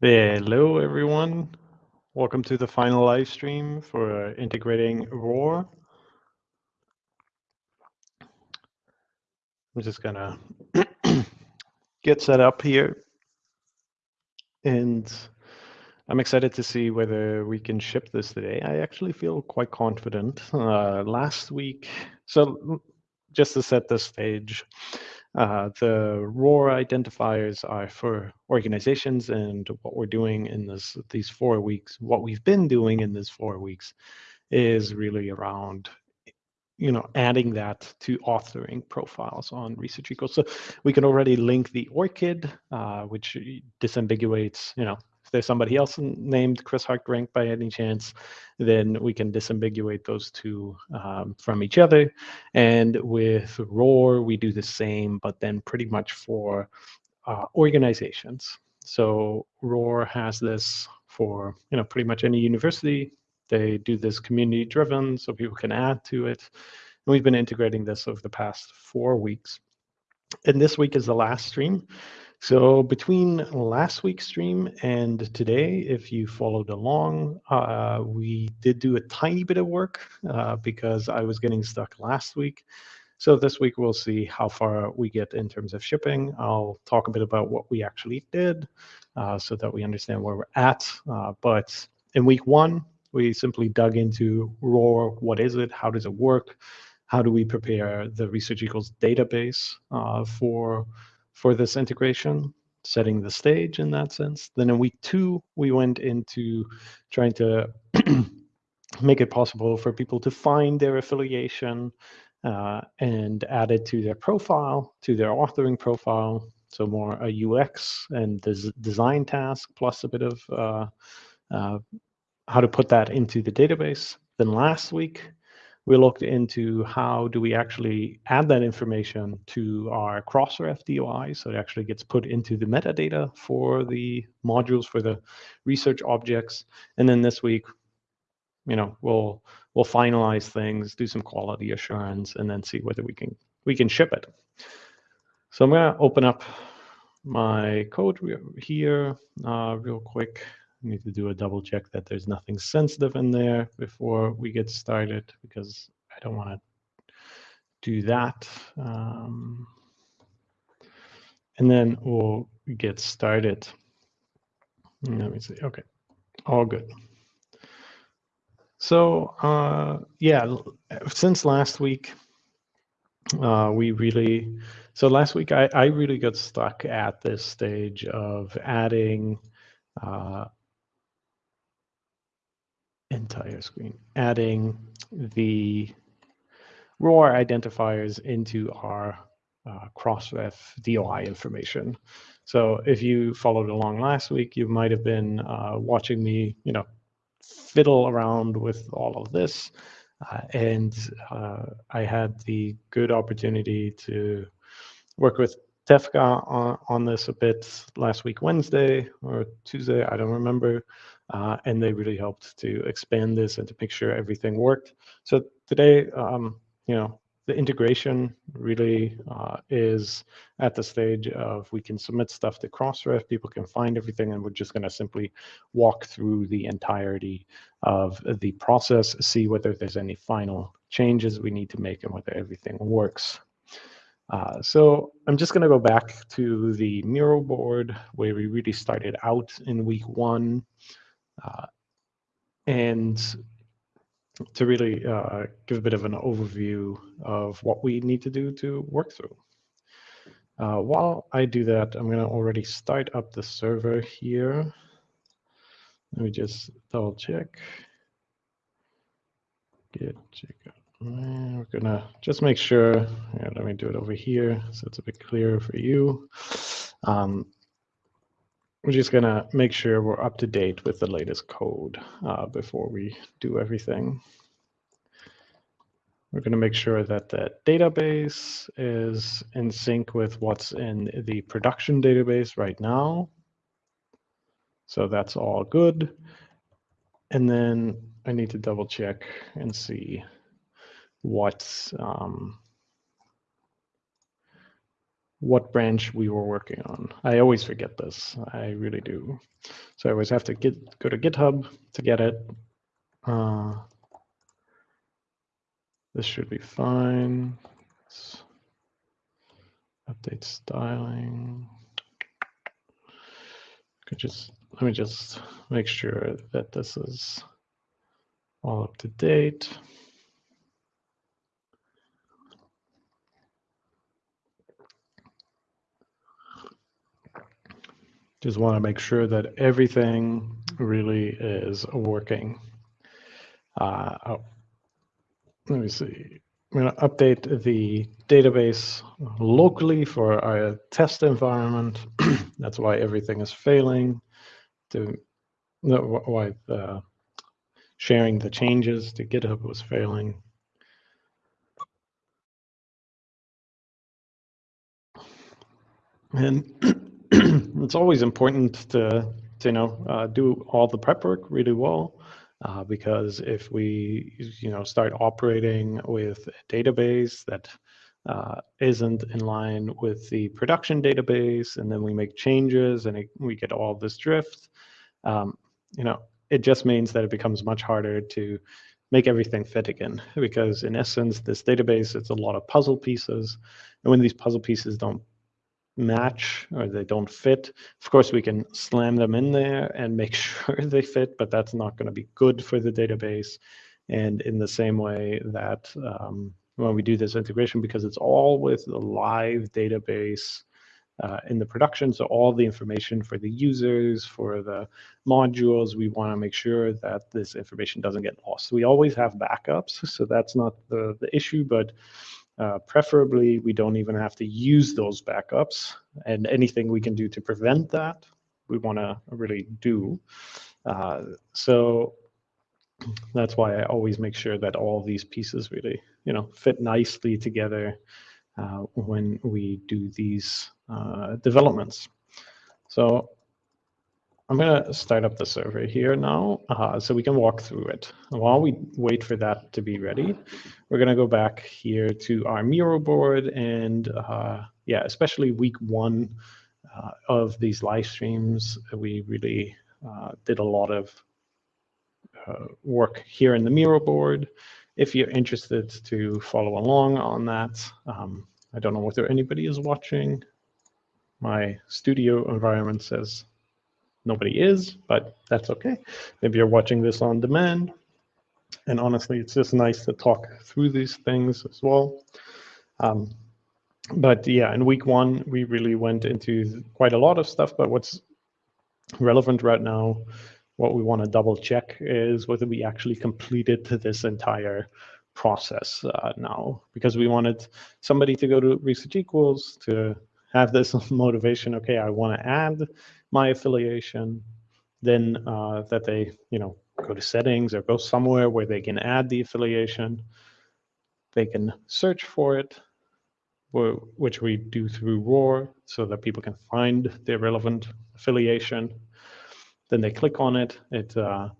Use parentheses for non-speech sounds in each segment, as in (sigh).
Hello, everyone. Welcome to the final live stream for integrating ROR. I'm just gonna (clears throat) get set up here. And I'm excited to see whether we can ship this today. I actually feel quite confident. Uh, last week, so just to set the stage, uh, the ROR identifiers are for organizations, and what we're doing in this these four weeks, what we've been doing in these four weeks, is really around you know adding that to authoring profiles on research equals. So we can already link the ORCID uh, which disambiguates you know if there's somebody else named Chris Hartgerink by any chance, then we can disambiguate those two um, from each other. And with ROR, we do the same, but then pretty much for uh, organizations. So ROR has this for you know pretty much any university. They do this community driven, so people can add to it. And we've been integrating this over the past four weeks. And this week is the last stream. So between last week's stream and today, if you followed along, uh, we did do a tiny bit of work uh, because I was getting stuck last week. So this week we'll see how far we get in terms of shipping. I'll talk a bit about what we actually did uh, so that we understand where we're at. Uh, but in week one, we simply dug into ROR. What is it? How does it work? How do we prepare the Research Equals database uh, for for this integration, setting the stage in that sense. Then in week two, we went into trying to (clears throat) make it possible for people to find their affiliation uh, and add it to their profile, to their authoring profile. So more a UX and des design task plus a bit of uh, uh, how to put that into the database. Then last week, we looked into how do we actually add that information to our Crossref DOI so it actually gets put into the metadata for the modules for the research objects. And then this week, you know, we'll we'll finalize things, do some quality assurance, and then see whether we can we can ship it. So I'm gonna open up my code here uh, real quick need to do a double check that there's nothing sensitive in there before we get started because I don't want to do that. Um, and then we'll get started. Let me see. Okay, all good. So uh, yeah, since last week, uh, we really, so last week I, I really got stuck at this stage of adding uh, entire screen, adding the ROR identifiers into our uh, Crossref DOI information. So if you followed along last week, you might have been uh, watching me, you know, fiddle around with all of this. Uh, and uh, I had the good opportunity to work with Tefka on, on this a bit last week, Wednesday or Tuesday, I don't remember uh, and they really helped to expand this and to make sure everything worked. So today, um, you know, the integration really uh, is at the stage of we can submit stuff to Crossref, people can find everything, and we're just going to simply walk through the entirety of the process, see whether there's any final changes we need to make and whether everything works. Uh, so I'm just going to go back to the Miro board where we really started out in week one. Uh, and to really uh, give a bit of an overview of what we need to do to work through. Uh, while I do that, I'm going to already start up the server here. Let me just double check. Get check. We're gonna just make sure. Yeah, let me do it over here so it's a bit clearer for you. Um, we're just gonna make sure we're up to date with the latest code uh, before we do everything. We're gonna make sure that the database is in sync with what's in the production database right now. So that's all good. And then I need to double check and see what's um, what branch we were working on. I always forget this. I really do. So I always have to get go to GitHub to get it. Uh, this should be fine. Update styling. Could just let me just make sure that this is all up to date. Just want to make sure that everything really is working. Uh, oh, let me see. I'm going to update the database locally for our test environment. (clears throat) That's why everything is failing. To no, why the sharing the changes to GitHub was failing. And it's always important to, to you know, uh, do all the prep work really well. Uh, because if we, you know, start operating with a database that uh, not in line with the production database, and then we make changes and it, we get all this drift, um, you know, it just means that it becomes much harder to make everything fit again. Because in essence, this database, it's a lot of puzzle pieces. And when these puzzle pieces don't match or they don't fit. Of course, we can slam them in there and make (laughs) sure they fit, but that's not going to be good for the database. And in the same way that um, when we do this integration, because it's all with the live database uh, in the production, so all the information for the users, for the modules, we want to make sure that this information doesn't get lost. We always have backups, so that's not the, the issue, but uh, preferably, we don't even have to use those backups, and anything we can do to prevent that, we want to really do. Uh, so that's why I always make sure that all these pieces really, you know, fit nicely together uh, when we do these uh, developments. So I'm going to start up the server here now uh, so we can walk through it. While we wait for that to be ready, we're going to go back here to our Miro board and uh, yeah, especially week one uh, of these live streams, we really uh, did a lot of uh, work here in the Miro board. If you're interested to follow along on that, um, I don't know whether anybody is watching. My studio environment says nobody is, but that's okay. Maybe you're watching this on demand. And honestly, it's just nice to talk through these things as well. Um, but yeah, in week one, we really went into quite a lot of stuff. But what's relevant right now, what we want to double check is whether we actually completed this entire process uh, now, because we wanted somebody to go to Research Equals to have this (laughs) motivation. Okay, I want to add my affiliation, then uh, that they, you know, go to settings or go somewhere where they can add the affiliation. They can search for it, which we do through ROR so that people can find their relevant affiliation. Then they click on it, it, uh,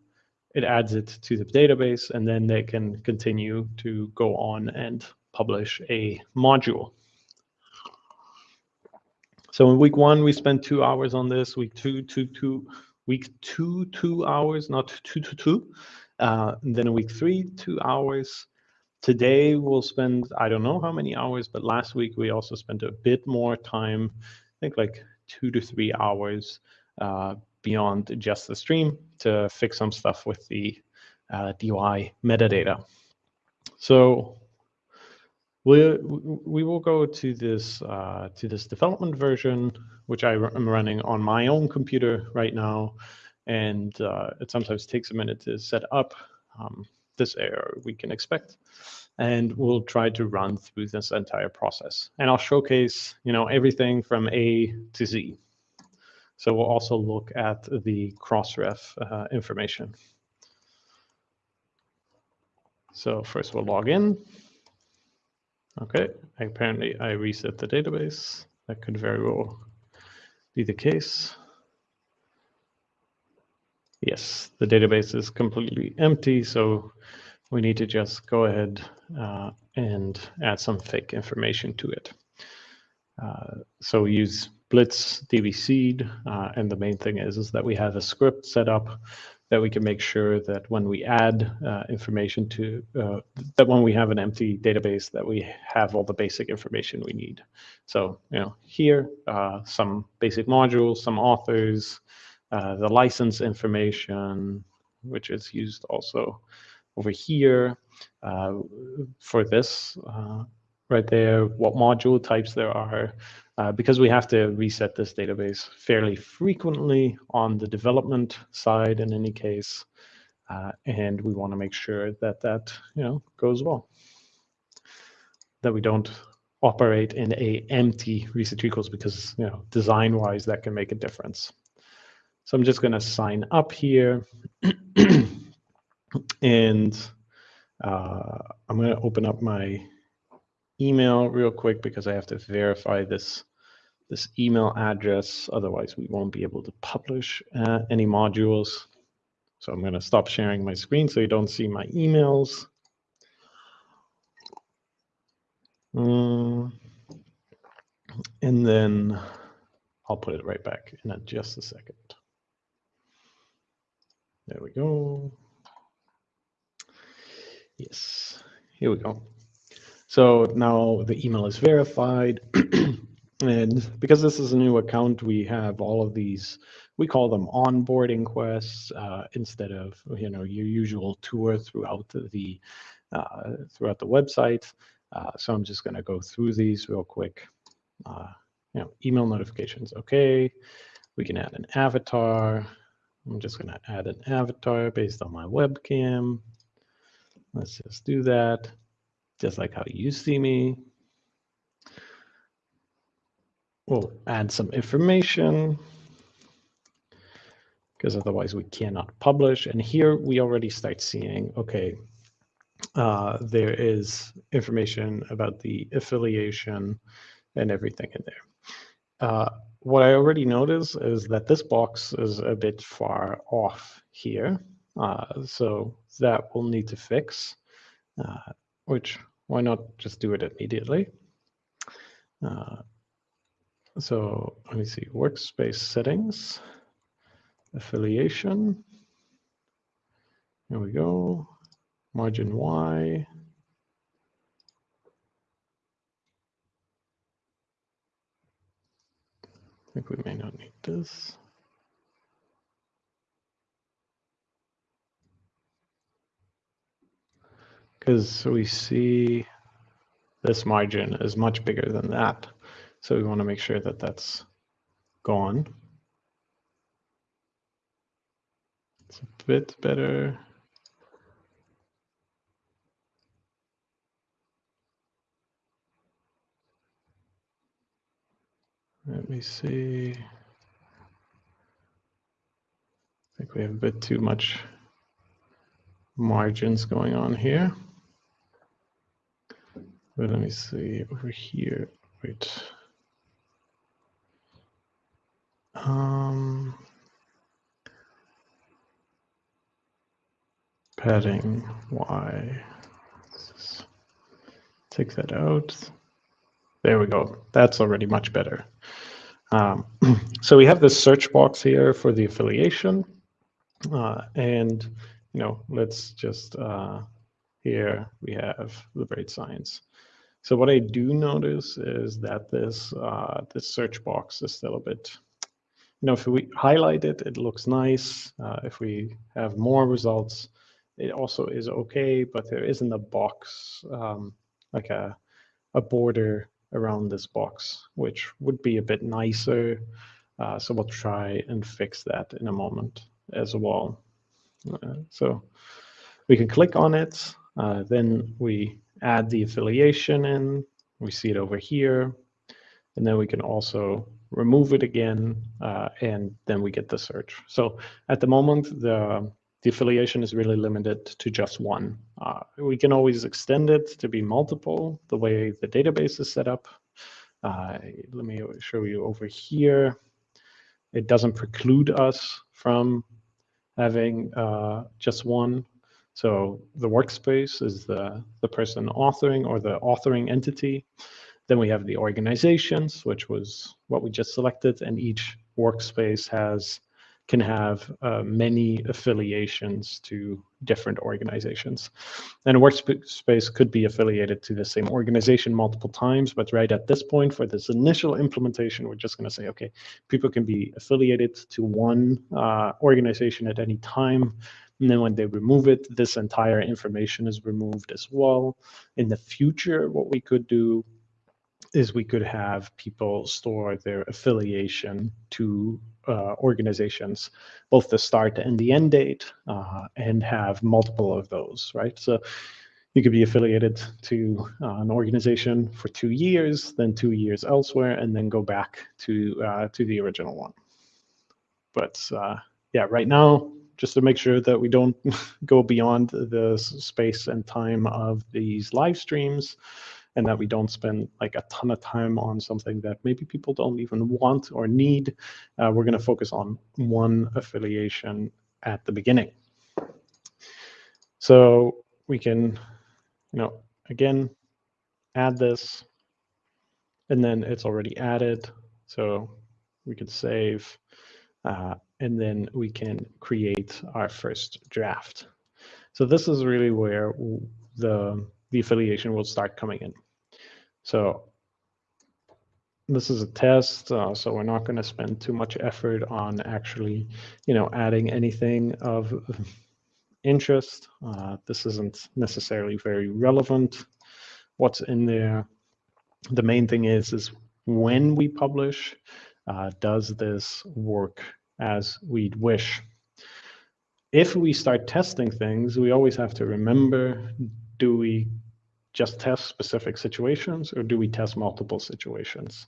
it adds it to the database, and then they can continue to go on and publish a module. So in week one, we spent two hours on this. Week two, two, two. Week two, two hours, not two, two. Uh, then week three, two hours. Today we'll spend I don't know how many hours, but last week we also spent a bit more time. I think like two to three hours uh, beyond just the stream to fix some stuff with the uh, DOI metadata. So we we will go to this uh, to this development version, which I am running on my own computer right now, and uh, it sometimes takes a minute to set up. Um, this error we can expect, and we'll try to run through this entire process. And I'll showcase, you know, everything from A to Z. So we'll also look at the Crossref uh, information. So first we'll log in. Okay, apparently I reset the database. That could very well be the case. Yes, the database is completely empty, so we need to just go ahead uh, and add some fake information to it. Uh, so use Blitz DB seed, uh, and the main thing is, is that we have a script set up that we can make sure that when we add uh, information to, uh, that when we have an empty database, that we have all the basic information we need. So, you know, here, uh, some basic modules, some authors, uh, the license information, which is used also over here uh, for this uh, right there, what module types there are, uh, because we have to reset this database fairly frequently on the development side in any case, uh, and we want to make sure that that you know goes well, that we don't operate in a empty research equals because you know design wise that can make a difference. So I'm just going to sign up here, (clears throat) and uh, I'm going to open up my email real quick because I have to verify this this email address. Otherwise, we won't be able to publish uh, any modules. So I'm going to stop sharing my screen so you don't see my emails. Um, and then I'll put it right back in just a second. There we go. Yes, here we go. So now the email is verified. (clears throat) and because this is a new account, we have all of these, we call them onboarding quests uh, instead of, you know, your usual tour throughout the, uh, throughout the website. Uh, so I'm just going to go through these real quick. Uh, you know, email notifications, okay. We can add an avatar. I'm just going to add an avatar based on my webcam. Let's just do that just like how you see me. We'll add some information because otherwise we cannot publish. And here we already start seeing, okay, uh, there is information about the affiliation and everything in there. Uh, what I already noticed is that this box is a bit far off here. Uh, so that will need to fix. Uh, which why not just do it immediately? So let me see, workspace settings, affiliation. Here we go, margin Y. I think we may not need this. because we see this margin is much bigger than that. So we want to make sure that that's gone. It's a bit better. Let me see. I think we have a bit too much margins going on here. But let me see over here. Wait. Um, padding Y. Take that out. There we go. That's already much better. Um, (clears throat) so we have this search box here for the affiliation. Uh, and, you know, let's just, uh, here we have Liberate Science. So what I do notice is that this uh, this search box is still a bit, you know, if we highlight it, it looks nice. Uh, if we have more results, it also is okay, but there isn't a box, um, like a, a border around this box, which would be a bit nicer. Uh, so we'll try and fix that in a moment as well. Uh, so we can click on it, uh, then we add the affiliation in. We see it over here. And then we can also remove it again, uh, and then we get the search. So at the moment, the, the affiliation is really limited to just one. Uh, we can always extend it to be multiple, the way the database is set up. Uh, let me show you over here. It doesn't preclude us from having uh, just one. So the workspace is the, the person authoring or the authoring entity. Then we have the organizations, which was what we just selected, and each workspace has can have uh, many affiliations to different organizations. And a workspace could be affiliated to the same organization multiple times, but right at this point for this initial implementation, we're just gonna say, okay, people can be affiliated to one uh, organization at any time. And then when they remove it, this entire information is removed as well. In the future, what we could do is we could have people store their affiliation to uh, organizations, both the start and the end date, uh, and have multiple of those, right? So you could be affiliated to uh, an organization for two years, then two years elsewhere, and then go back to uh, to the original one. But uh, yeah, right now, just to make sure that we don't (laughs) go beyond the space and time of these live streams, and that we don't spend like a ton of time on something that maybe people don't even want or need. Uh, we're going to focus on one affiliation at the beginning. So we can, you know, again, add this, and then it's already added. So we could save, uh, and then we can create our first draft. So this is really where the the affiliation will start coming in. So this is a test, uh, so we're not going to spend too much effort on actually, you know, adding anything of interest. Uh, this isn't necessarily very relevant. What's in there? The main thing is, is when we publish, uh, does this work as we'd wish? If we start testing things, we always have to remember, do we just test specific situations or do we test multiple situations?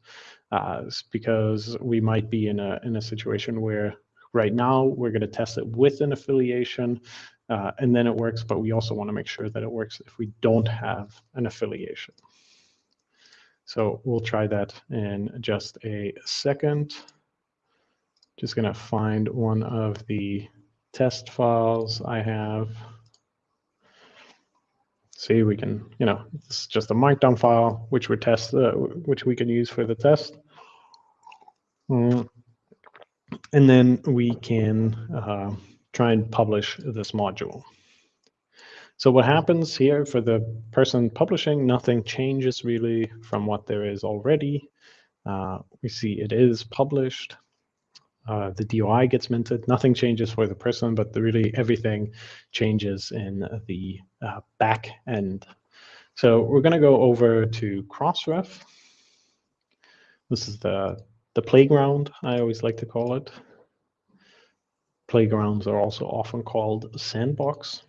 Uh, because we might be in a, in a situation where right now we're going to test it with an affiliation uh, and then it works, but we also want to make sure that it works if we don't have an affiliation. So we'll try that in just a second. Just going to find one of the test files I have see we can, you know, it's just a markdown file, which we test, uh, which we can use for the test. Mm. And then we can uh, try and publish this module. So what happens here for the person publishing, nothing changes really from what there is already. Uh, we see it is published. Uh, the DOI gets minted. Nothing changes for the person, but the, really everything changes in the uh, back end. So we're going to go over to Crossref. This is the, the playground, I always like to call it. Playgrounds are also often called sandbox.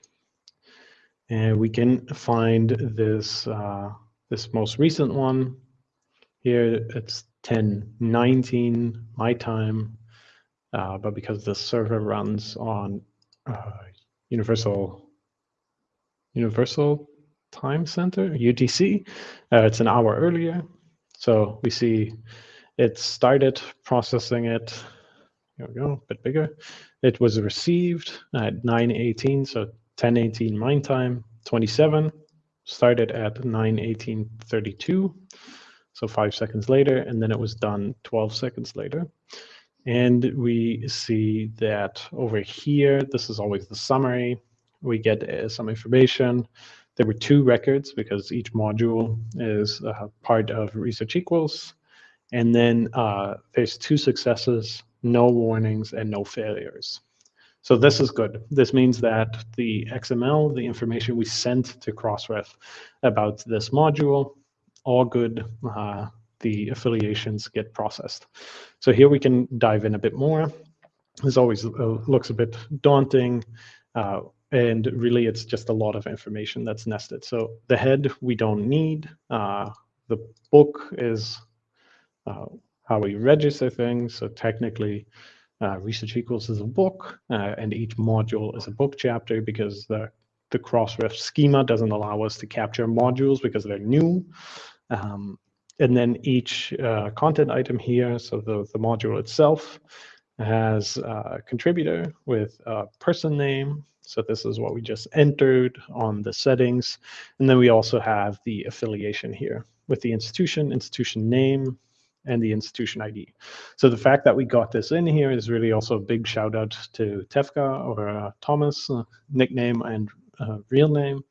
And we can find this, uh, this most recent one. Here it's 1019 my time uh, but because the server runs on uh, Universal Universal Time Center (UTC), uh, it's an hour earlier. So we see it started processing it. Here we go, a bit bigger. It was received at 9:18, so 10:18 mine time. 27 started at 9:18:32, so five seconds later, and then it was done 12 seconds later. And we see that over here, this is always the summary. We get uh, some information. There were two records because each module is uh, part of Research Equals. And then uh, there's two successes, no warnings, and no failures. So this is good. This means that the XML, the information we sent to Crossref about this module, all good. The affiliations get processed. So here we can dive in a bit more. This always uh, looks a bit daunting. Uh, and really, it's just a lot of information that's nested. So the head we don't need. Uh, the book is uh, how we register things. So technically, uh, Research Equals is a book, uh, and each module is a book chapter because the the Crossref schema doesn't allow us to capture modules because they're new. Um, and then each uh, content item here, so the, the module itself, has a contributor with a person name. So this is what we just entered on the settings. And then we also have the affiliation here, with the institution, institution name, and the institution ID. So the fact that we got this in here is really also a big shout out to Tefka or uh, Thomas, uh, nickname and uh, real name.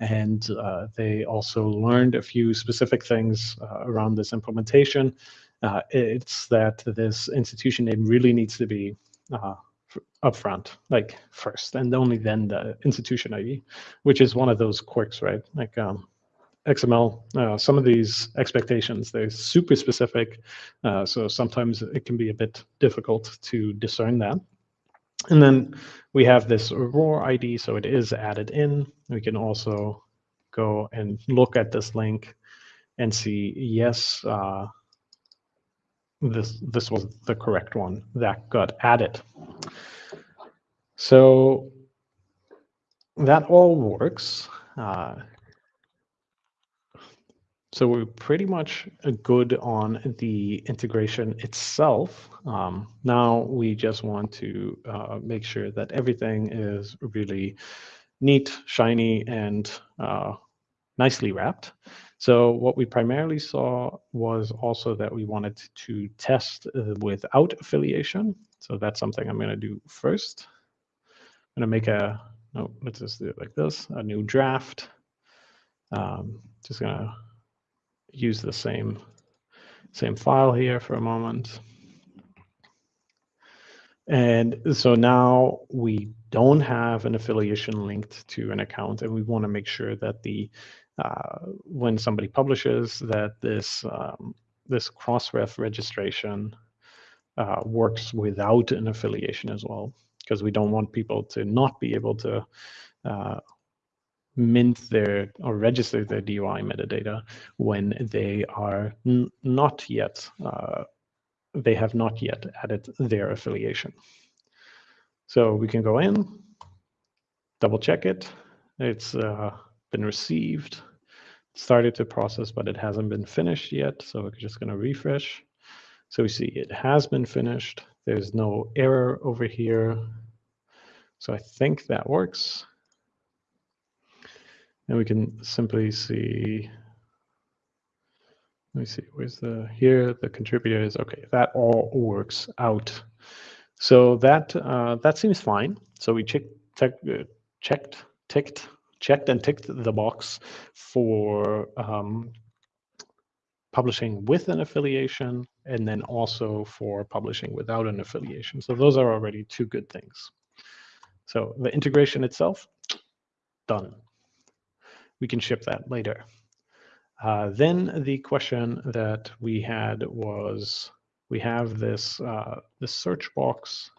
And uh, they also learned a few specific things uh, around this implementation. Uh, it's that this institution name really needs to be upfront, like first, and only then the institution ID, which is one of those quirks, right? Like um, XML, uh, some of these expectations, they're super specific. Uh, so sometimes it can be a bit difficult to discern that. And then we have this Aurora ID, so it is added in. We can also go and look at this link and see, yes, uh, this, this was the correct one that got added. So that all works. Uh, so we're pretty much good on the integration itself. Um, now we just want to uh, make sure that everything is really neat, shiny, and uh, nicely wrapped. So what we primarily saw was also that we wanted to test uh, without affiliation. So that's something I'm going to do first. I'm going to make a, no, let's just do it like this, a new draft. Um, just going to use the same, same file here for a moment. And so now we don't have an affiliation linked to an account, and we want to make sure that the uh, when somebody publishes that this um, this Crossref registration uh, works without an affiliation as well, because we don't want people to not be able to uh, mint their or register their DOI metadata when they are not yet, uh, they have not yet added their affiliation. So we can go in, double check it. It's uh, been received, started to process, but it hasn't been finished yet. So we're just going to refresh. So we see it has been finished. There's no error over here. So I think that works. And we can simply see, let me see, where's the, here, the contributor is, okay, that all works out. So that, uh, that seems fine. So we check, check, uh, checked, ticked, checked and ticked the box for um, publishing with an affiliation and then also for publishing without an affiliation. So those are already two good things. So the integration itself, done we can ship that later. Uh, then the question that we had was, we have this uh, this search box,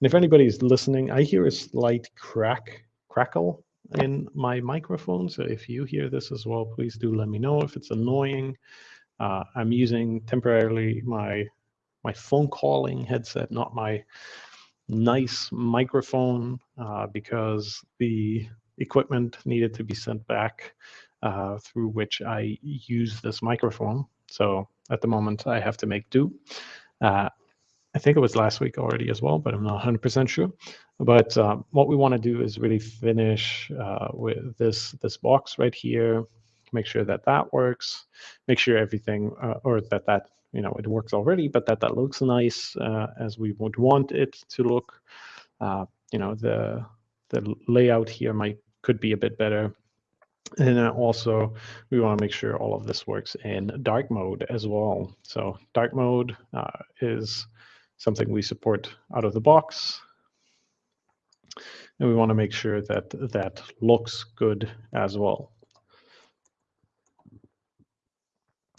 and if anybody's listening, I hear a slight crack crackle in my microphone. So if you hear this as well, please do let me know if it's annoying. Uh, I'm using temporarily my my phone calling headset, not my nice microphone, uh, because the equipment needed to be sent back uh, through which I use this microphone. So at the moment, I have to make do. Uh, I think it was last week already as well, but I'm not 100% sure. But uh, what we want to do is really finish uh, with this this box right here. Make sure that that works. Make sure everything, uh, or that that you know it works already, but that that looks nice uh, as we would want it to look. you know the the layout here might could be a bit better. And also, we want to make sure all of this works in dark mode as well. So dark mode uh, is something we support out of the box. And we want to make sure that that looks good as well.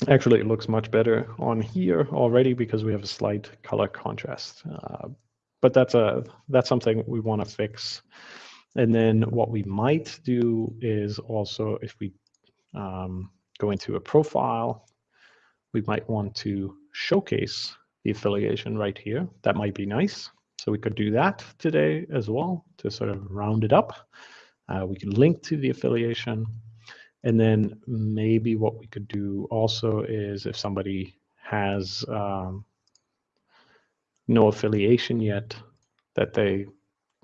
Actually, it looks much better on here already because we have a slight color contrast. Uh, but that's a that's something we want to fix. And then what we might do is also if we um, go into a profile, we might want to showcase the affiliation right here. That might be nice. So we could do that today as well to sort of round it up. Uh, we can link to the affiliation. And then maybe what we could do also is if somebody has um, no affiliation yet, that they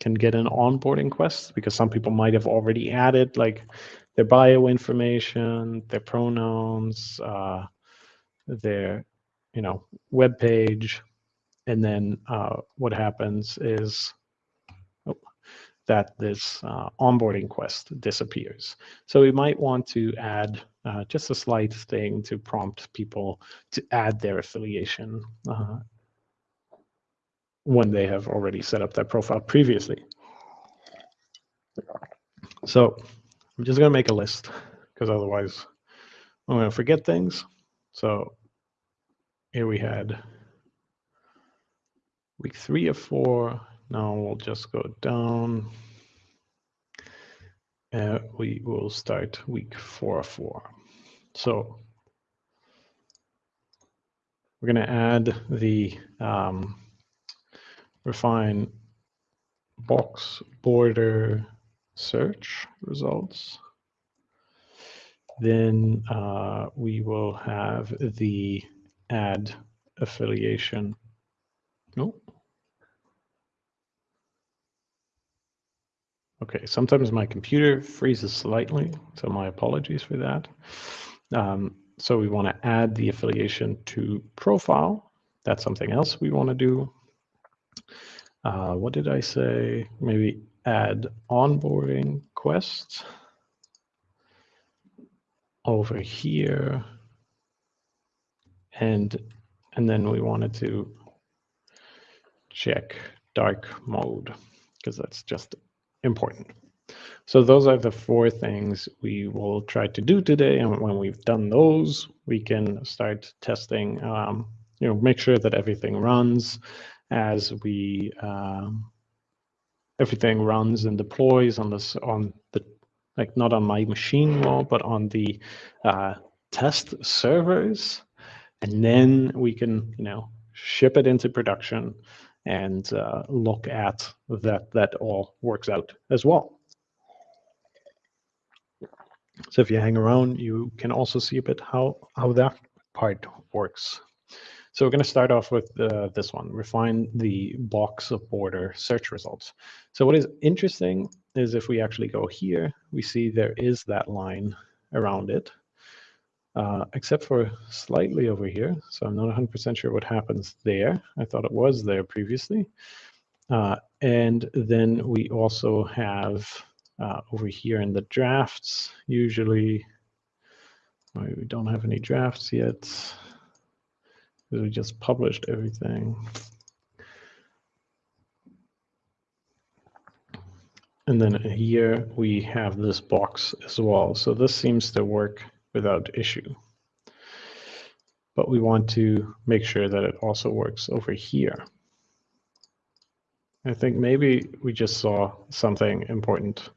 can get an onboarding quest because some people might have already added like their bio information, their pronouns, uh, their you know web page, and then uh, what happens is oh, that this uh, onboarding quest disappears. So we might want to add uh, just a slight thing to prompt people to add their affiliation uh, when they have already set up their profile previously. So I'm just going to make a list because otherwise I'm going to forget things. So here we had week three of four. Now we'll just go down. Uh, we will start week four of four. So we're going to add the um, refine box border search results. Then uh, we will have the add affiliation. No. Okay, sometimes my computer freezes slightly, so my apologies for that. Um, so we want to add the affiliation to profile. That's something else we want to do. Uh, what did I say? Maybe add onboarding quest over here. And, and then we wanted to check dark mode because that's just important. So those are the four things we will try to do today. And when we've done those, we can start testing, um, you know, make sure that everything runs as we um, everything runs and deploys on this on the like not on my machine wall, but on the uh, test servers, and then we can you know ship it into production and uh, look at that that all works out as well. So if you hang around, you can also see a bit how how that part works. So we're going to start off with uh, this one, refine the box of border search results. So what is interesting is if we actually go here, we see there is that line around it, uh, except for slightly over here. So I'm not 100% sure what happens there. I thought it was there previously. Uh, and then we also have uh, over here in the drafts, usually, we don't have any drafts yet we just published everything. And then here we have this box as well. So this seems to work without issue. But we want to make sure that it also works over here. I think maybe we just saw something important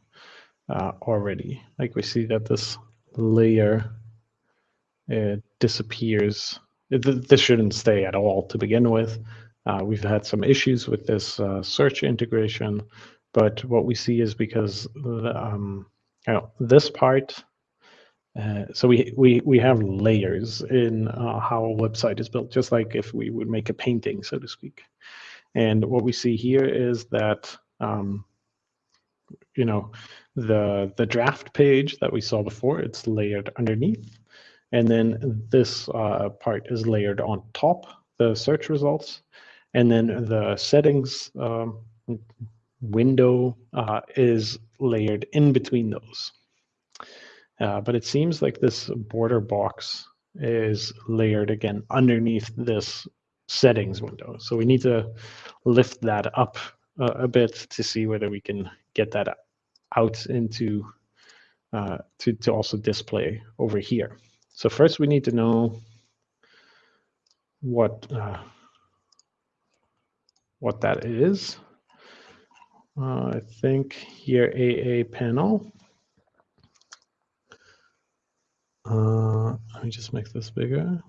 uh, already. Like we see that this layer it disappears this shouldn't stay at all to begin with. Uh, we've had some issues with this uh, search integration, but what we see is because the, um, you know, this part, uh, so we, we, we have layers in uh, how a website is built, just like if we would make a painting, so to speak. And what we see here is that, um, you know, the, the draft page that we saw before, it's layered underneath. And then this uh, part is layered on top, the search results. And then the settings um, window uh, is layered in between those. Uh, but it seems like this border box is layered again underneath this settings window. So we need to lift that up uh, a bit to see whether we can get that out into uh, to, to also display over here. So first we need to know what uh, what that is. Uh, I think here AA panel. Uh, let me just make this bigger.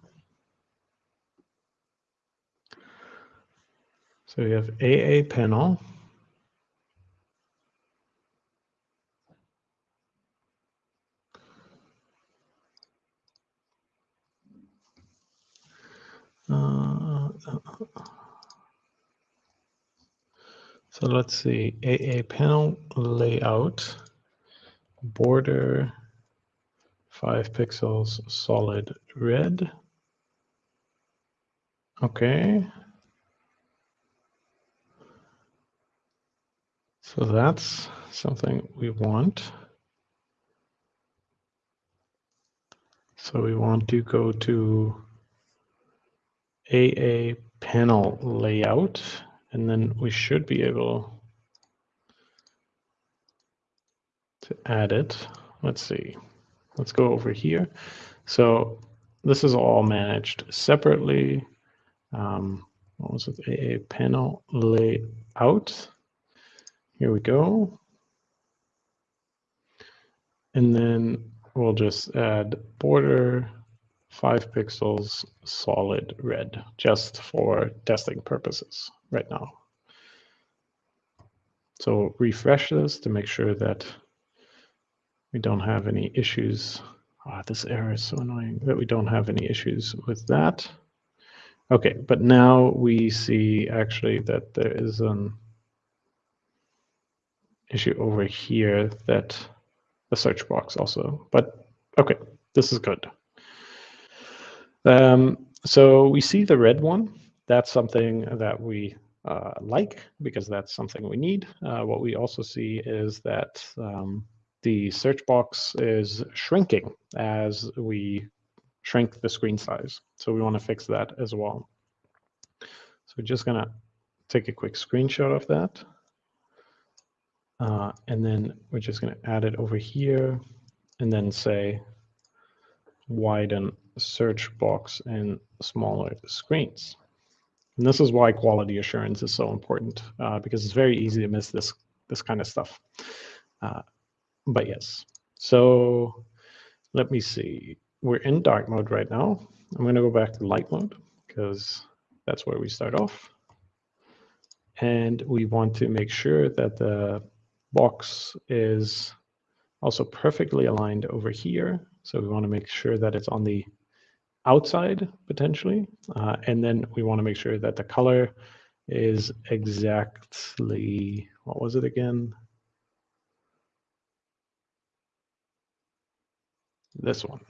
So we have AA panel. Uh, uh, uh, uh, so let's see, AA panel layout, border five pixels solid red. Okay. So that's something we want. So we want to go to AA panel layout, and then we should be able to add it. Let's see. Let's go over here. So this is all managed separately. Um, what was it? AA panel layout. Here we go. And then we'll just add border five pixels solid red just for testing purposes right now. So refresh this to make sure that we don't have any issues. Ah, this error is so annoying that we don't have any issues with that. Okay, but now we see actually that there is an issue over here that the search box also, but okay, this is good. Um, so we see the red one. That's something that we uh, like because that's something we need. Uh, what we also see is that um, the search box is shrinking as we shrink the screen size. So we want to fix that as well. So we're just going to take a quick screenshot of that. Uh, and then we're just going to add it over here and then say widen search box in smaller screens. And this is why quality assurance is so important uh, because it's very easy to miss this this kind of stuff. Uh, but yes, so let me see. We're in dark mode right now. I'm going to go back to light mode because that's where we start off. And we want to make sure that the box is also perfectly aligned over here. So we want to make sure that it's on the outside potentially. Uh, and then we want to make sure that the color is exactly, what was it again? This one.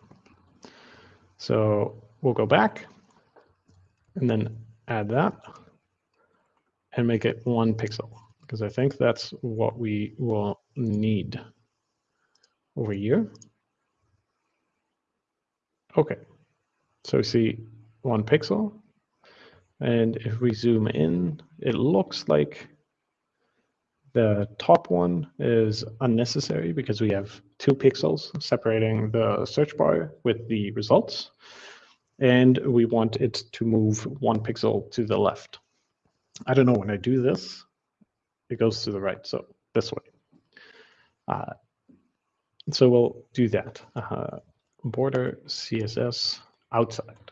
So we'll go back and then add that and make it one pixel because I think that's what we will need over here. Okay, so we see one pixel. And if we zoom in, it looks like the top one is unnecessary because we have two pixels separating the search bar with the results. And we want it to move one pixel to the left. I don't know when I do this, it goes to the right. So this way. Uh, so we'll do that. Uh, border CSS outside.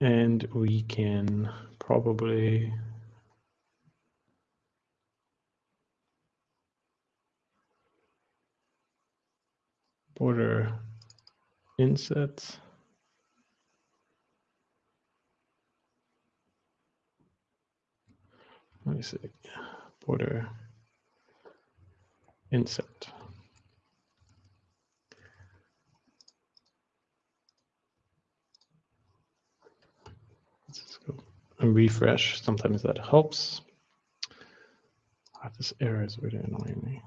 And we can probably border inset. Let me see, border inset. Refresh. Sometimes that helps. Ah, this error is really annoying me.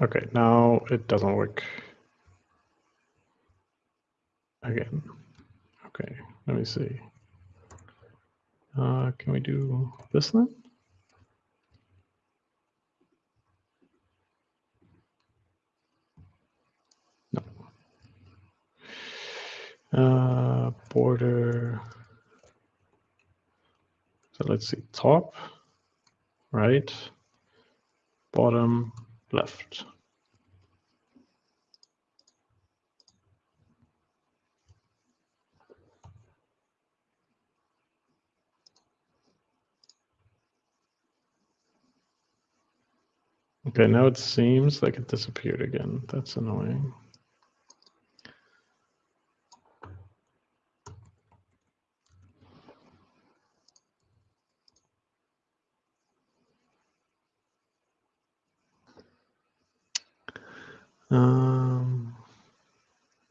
Okay, now it doesn't work again. Okay, let me see. Uh, can we do this then? Uh, border. So let's see, top, right, bottom, left. Okay, now it seems like it disappeared again. That's annoying.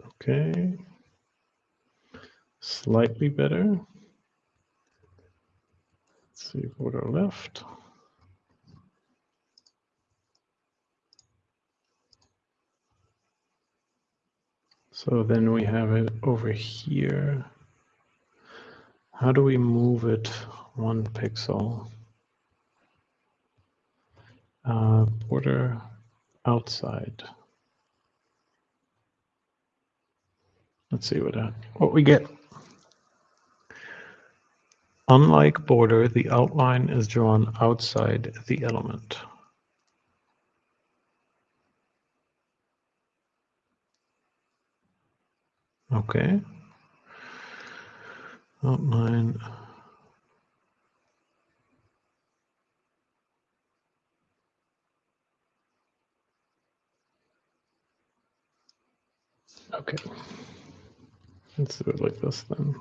Okay. Slightly better. Let's see, what border left. So then we have it over here. How do we move it one pixel? Uh, border outside. Let's see what, that, what we get. Unlike border, the outline is drawn outside the element. Okay. Outline. Okay. Let's do it like this then.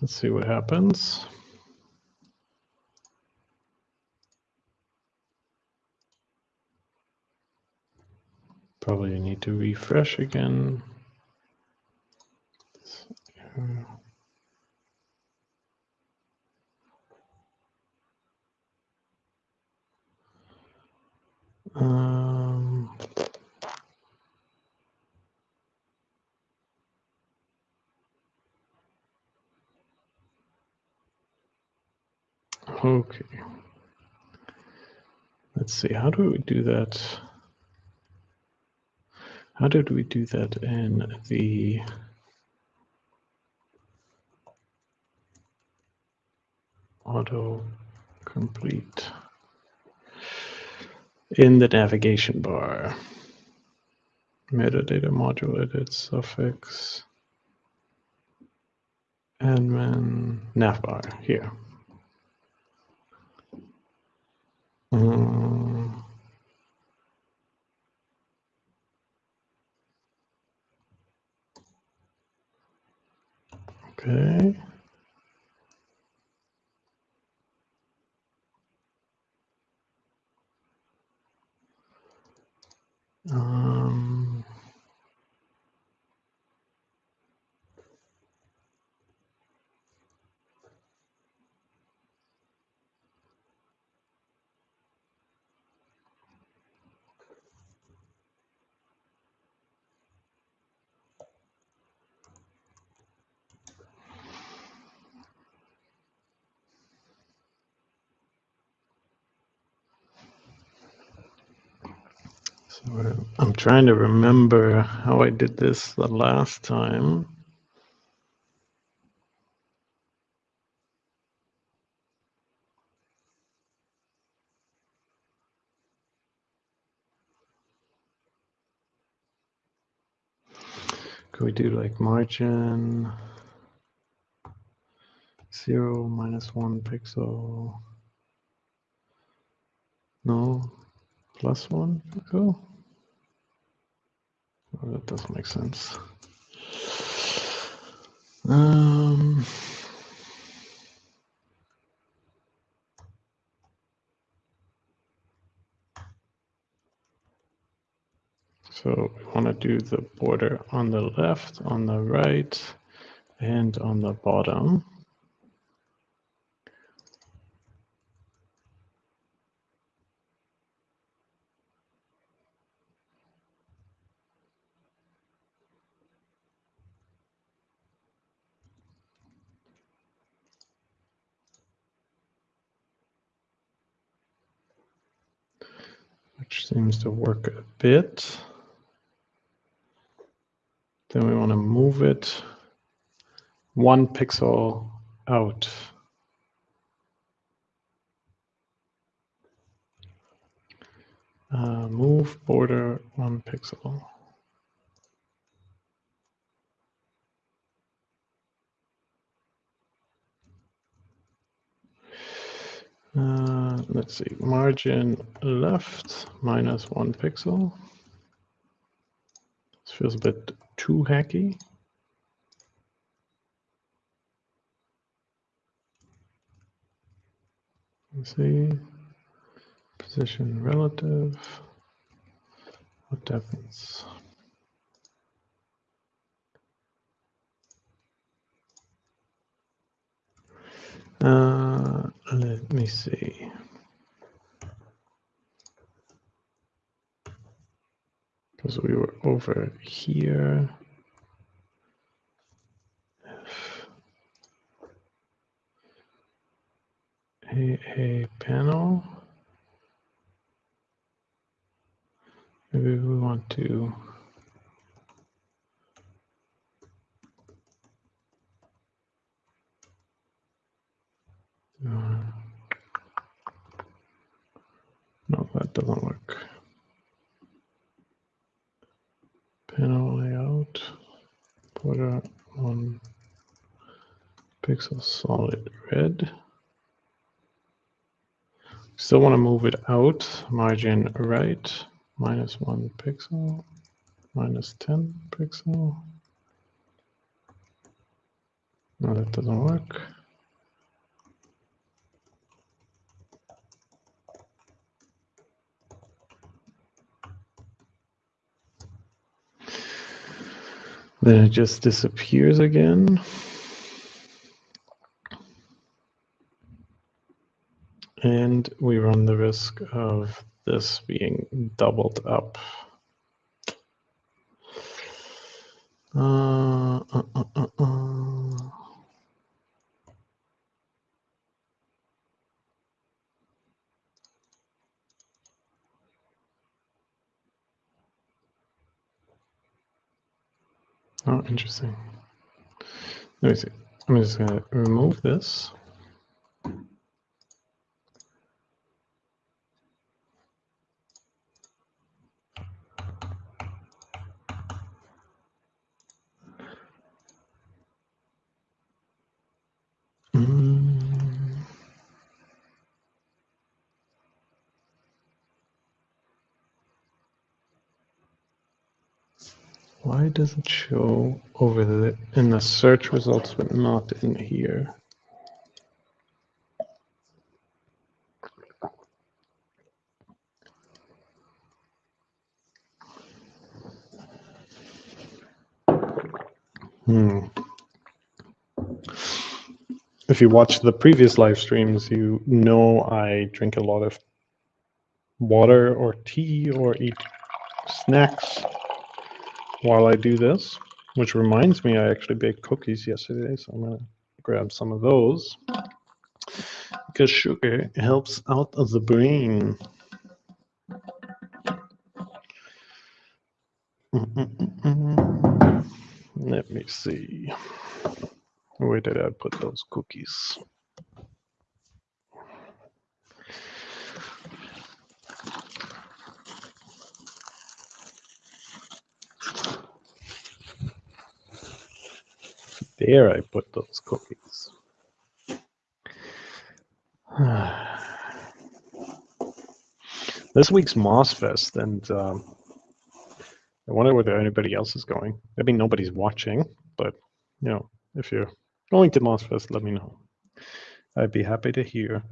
Let's see what happens. Probably need to refresh again. Um, okay. Let's see, how do we do that? How did we do that in the auto complete in the navigation bar? Metadata module edit suffix admin navbar here. Um, Okay. Um, so I'm trying to remember how I did this the last time. Could we do like margin zero minus one pixel? No, plus one pixel? Oh, that doesn't make sense. Um, so we want to do the border on the left, on the right, and on the bottom. which seems to work a bit. Then we want to move it one pixel out. Uh, move border one pixel. Uh, let's see, margin left minus one pixel. This feels a bit too hacky. Let's see, position relative. what happens? Uh, let me see. Because we were over here. A, a panel. Maybe we want to no, that doesn't work. Panel layout, border one pixel solid red. Still want to move it out, margin right, minus one pixel, minus 10 pixel. No, that doesn't work. Then it just disappears again. And we run the risk of this being doubled up. Uh, uh, uh, Oh, interesting. Let me see. I'm just going to remove this. Why does it show over the in the search results but not in here? Hmm. If you watch the previous live streams, you know I drink a lot of water or tea or eat snacks while I do this, which reminds me I actually baked cookies yesterday, so I'm gonna grab some of those because sugar helps out of the brain. Mm -mm -mm Let me see. Where did I put those cookies? There I put those cookies. (sighs) this week's MozFest, and um, I wonder whether anybody else is going. I mean, nobody's watching, but you know, if you're going to MozFest, let me know. I'd be happy to hear.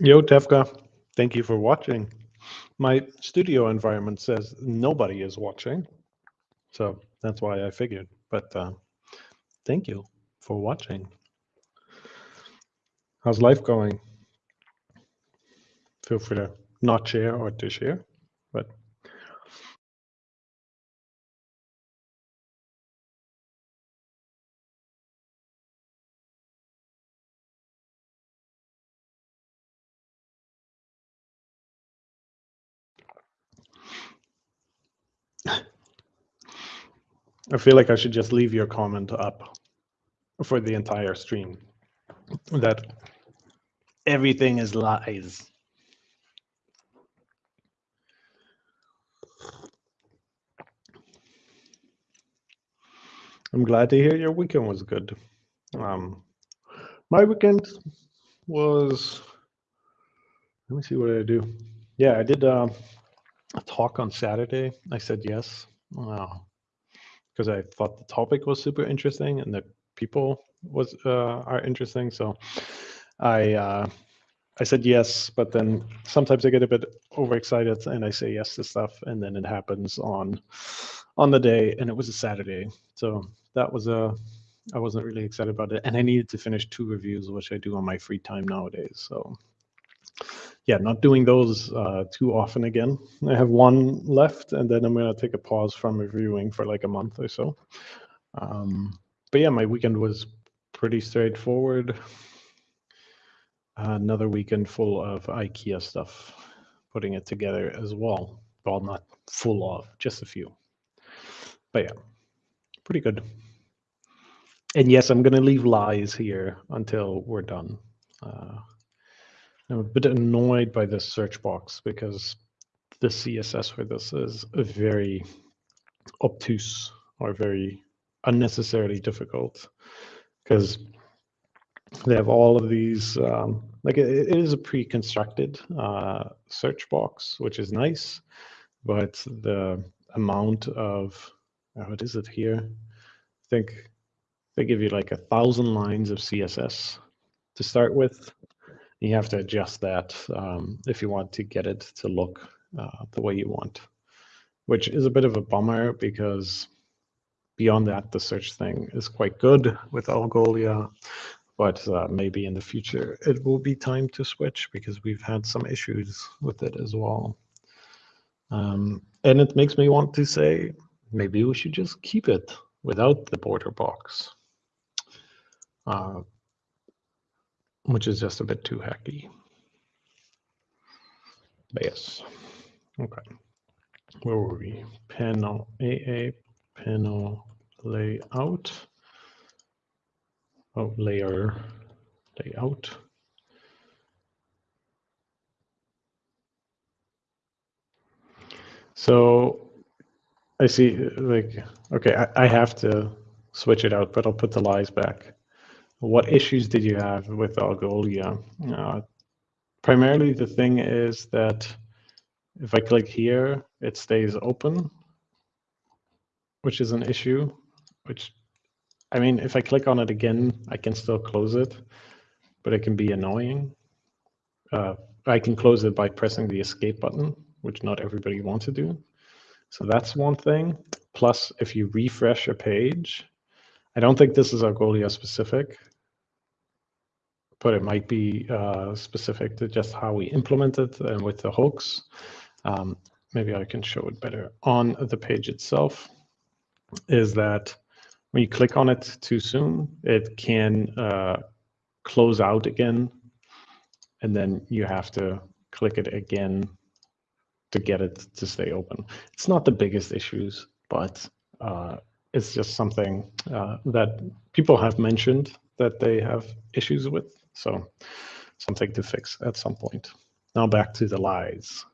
Yo, Tefka, thank you for watching. My studio environment says nobody is watching, so that's why I figured. But uh, thank you for watching. How's life going? Feel free to not share or to share, I feel like I should just leave your comment up for the entire stream. That everything is lies. I'm glad to hear your weekend was good. Um, my weekend was. Let me see what I do. Yeah, I did uh, a talk on Saturday. I said yes because I thought the topic was super interesting and the people was uh, are interesting. So I uh, I said yes, but then sometimes I get a bit overexcited and I say yes to stuff, and then it happens on on the day, and it was a Saturday, so that was a I wasn't really excited about it, and I needed to finish two reviews, which I do on my free time nowadays. So yeah, not doing those uh, too often again. I have one left, and then I'm gonna take a pause from reviewing for like a month or so. Um, but yeah, my weekend was pretty straightforward another weekend full of IKEA stuff, putting it together as well. Well, not full of, just a few. But yeah, pretty good. And yes, I'm going to leave lies here until we're done. Uh, I'm a bit annoyed by this search box because the CSS for this is very obtuse or very unnecessarily difficult because they have all of these um, like it, it is a pre-constructed uh, search box which is nice but the amount of uh, what is it here? I think they give you like a thousand lines of css to start with you have to adjust that um, if you want to get it to look uh, the way you want which is a bit of a bummer because beyond that the search thing is quite good with algolia but uh, maybe in the future it will be time to switch because we've had some issues with it as well. Um, and it makes me want to say maybe we should just keep it without the border box, uh, which is just a bit too hacky. But yes, okay. Where were we? Panel AA, panel layout oh, layer layout. So I see like, okay, I, I have to switch it out, but I'll put the lies back. What issues did you have with Algolia? Uh, primarily the thing is that if I click here, it stays open, which is an issue, which I mean, if I click on it again, I can still close it, but it can be annoying. Uh, I can close it by pressing the escape button, which not everybody wants to do. So that's one thing. Plus, if you refresh a page, I don't think this is Algolia specific, but it might be uh, specific to just how we implement it and with the hooks. Um, maybe I can show it better on the page itself, is that when you click on it too soon, it can uh, close out again, and then you have to click it again to get it to stay open. It's not the biggest issues, but uh, it's just something uh, that people have mentioned that they have issues with. So something to fix at some point. Now back to the lies.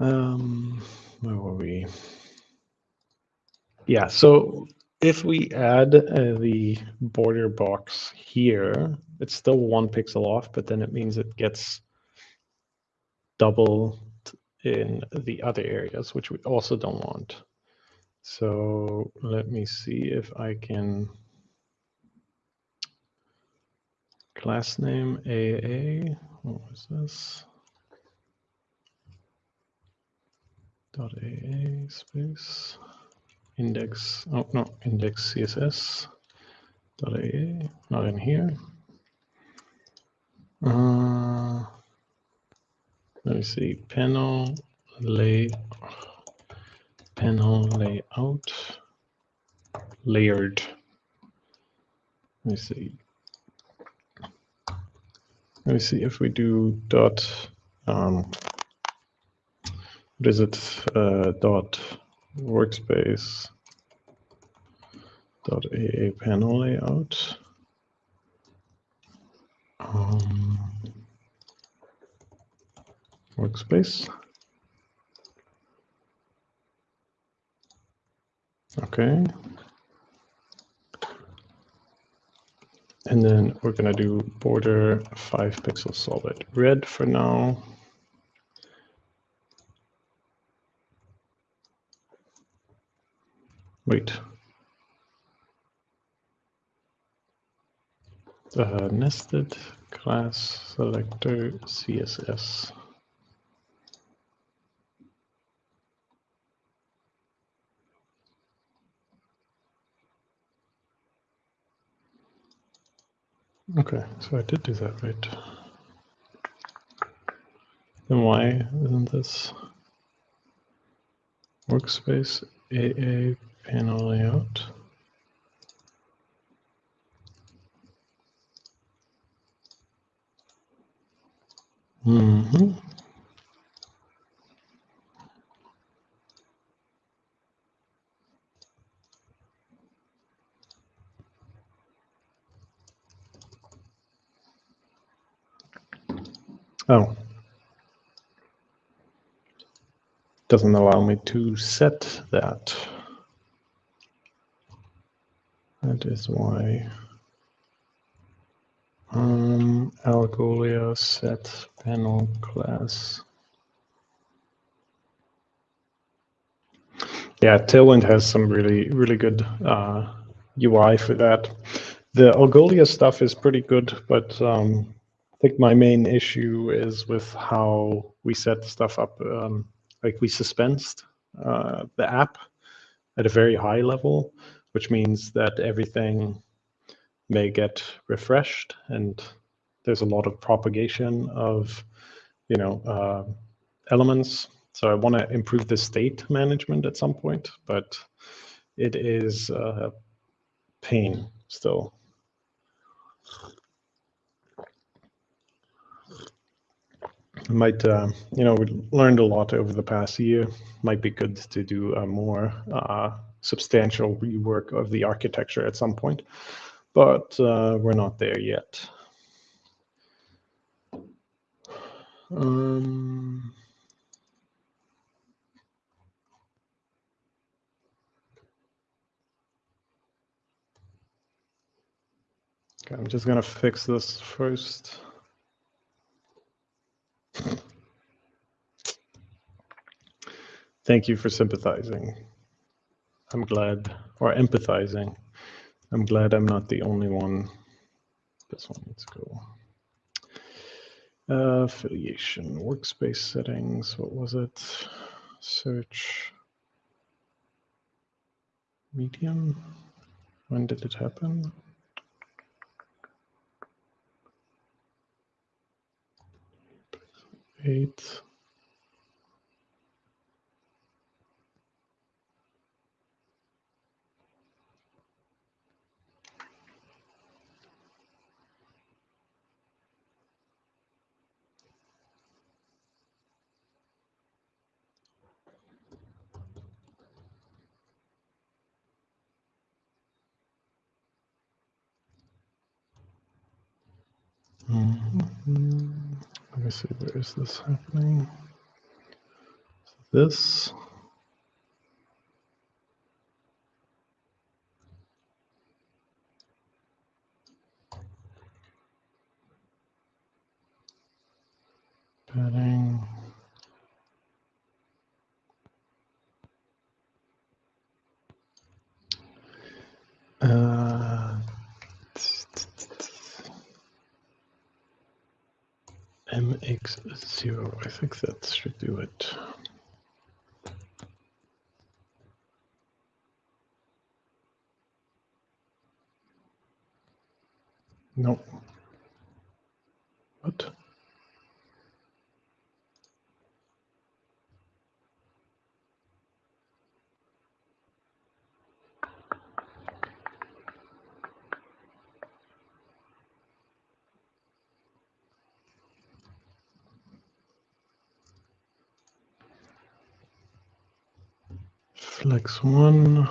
Um, where were we? Yeah, so if we add uh, the border box here, it's still one pixel off, but then it means it gets double in the other areas, which we also don't want. So let me see if I can class name AA. What was this? Dot AA space index, oh no, index CSS dot AA, not in here. Uh, let me see, panel lay, panel layout, layered. Let me see. Let me see if we do dot, um, what is it, uh, dot workspace dot AA panel layout. Um, workspace. Okay. And then we're going to do border 5 pixels solid red for now. Wait. Uh, nested class selector CSS. Okay, so I did do that right. Then why isn't this workspace AA panel layout? Mm-hmm. Oh. Doesn't allow me to set that. That is why. Um, Algolia set panel class. Yeah, Tailwind has some really, really good uh, UI for that. The Algolia stuff is pretty good, but um, think my main issue is with how we set stuff up. Um, like we suspensed uh, the app at a very high level, which means that everything may get refreshed and there's a lot of propagation of you know uh, elements so i want to improve the state management at some point but it is a pain still might uh, you know we learned a lot over the past year might be good to do a more uh, substantial rework of the architecture at some point but uh, we're not there yet. Um, okay, I'm just gonna fix this first. Thank you for sympathizing. I'm glad, or empathizing. I'm glad I'm not the only one. This one needs to go. Uh, affiliation, workspace settings, what was it? Search. Medium. When did it happen? Eight. See, where is this happening? This. Uh, mx0, I think that should do it. No. What? One.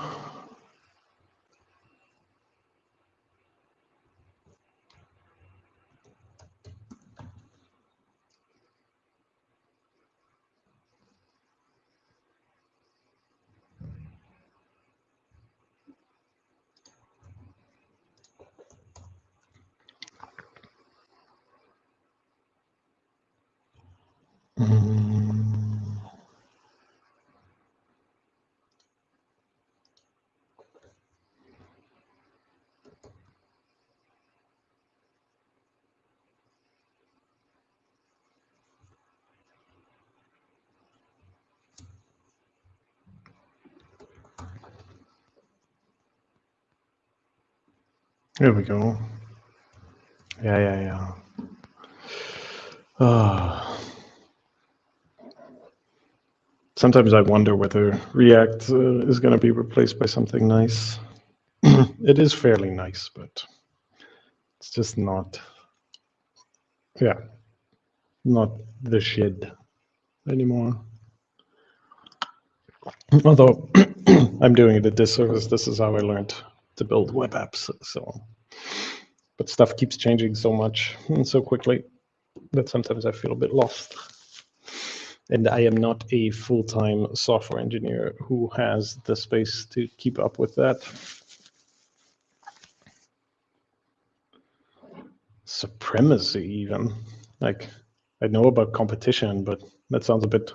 There we go. Yeah, yeah, yeah. Uh, sometimes I wonder whether React uh, is going to be replaced by something nice. (clears throat) it is fairly nice, but it's just not, yeah, not the shit anymore. Although (clears throat) I'm doing it a disservice, this is how I learned to build web apps. So, but stuff keeps changing so much and so quickly that sometimes I feel a bit lost. And I am not a full-time software engineer who has the space to keep up with that. Supremacy, even. Like, I know about competition, but that sounds a bit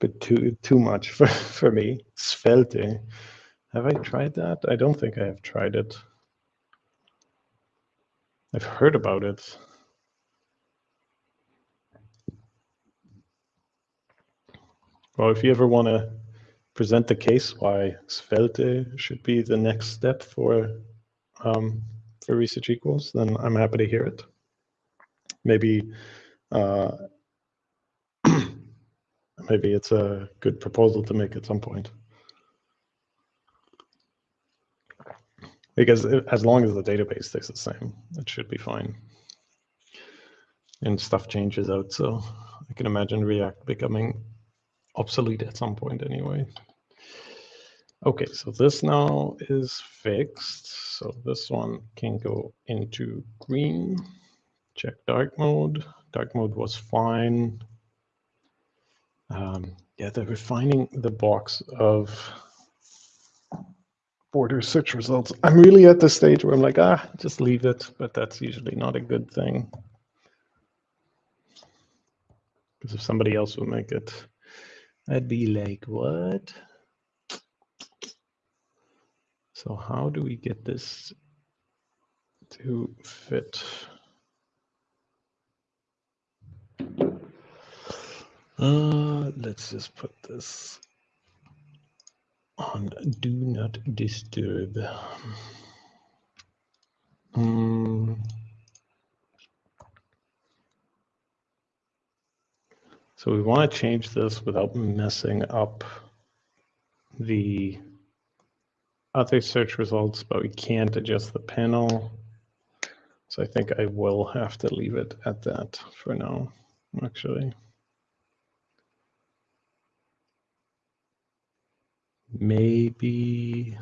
bit too too much (laughs) for, for me. Svelte. Have I tried that? I don't think I have tried it. I've heard about it. Well, if you ever want to present the case why Svelte should be the next step for um, for ResearchEquals, then I'm happy to hear it. Maybe uh, (clears throat) maybe it's a good proposal to make at some point. Because as long as the database stays the same, it should be fine. And stuff changes out, so I can imagine React becoming obsolete at some point anyway. Okay, so this now is fixed. So this one can go into green. Check dark mode. Dark mode was fine. Um, yeah, they're refining the box of border search results. I'm really at the stage where I'm like, ah, just leave it, but that's usually not a good thing. Because if somebody else would make it I'd be like, what? So how do we get this to fit? Uh, let's just put this on do not disturb. Um, So we want to change this without messing up the other search results, but we can't adjust the panel. So I think I will have to leave it at that for now, actually. Maybe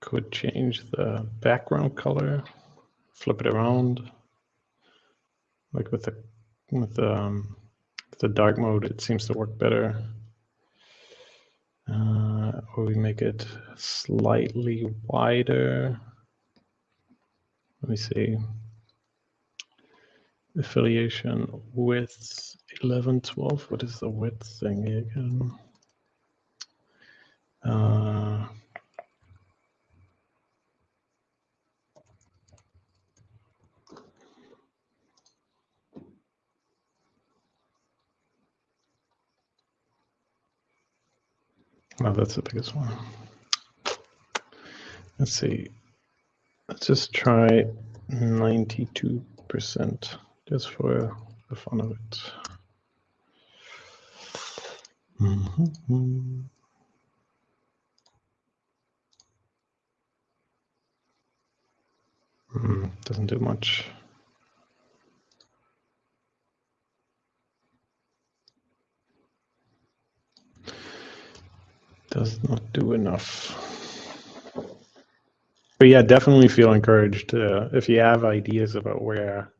could change the background color, flip it around like with the with um, the dark mode, it seems to work better. Uh, or we make it slightly wider. Let me see. Affiliation width 11, 12. What is the width thing again? Uh, Oh, that's the biggest one. Let's see. Let's just try 92% just for the fun of it. Mm -hmm. Mm, doesn't do much. does not do enough. But yeah, definitely feel encouraged uh, if you have ideas about where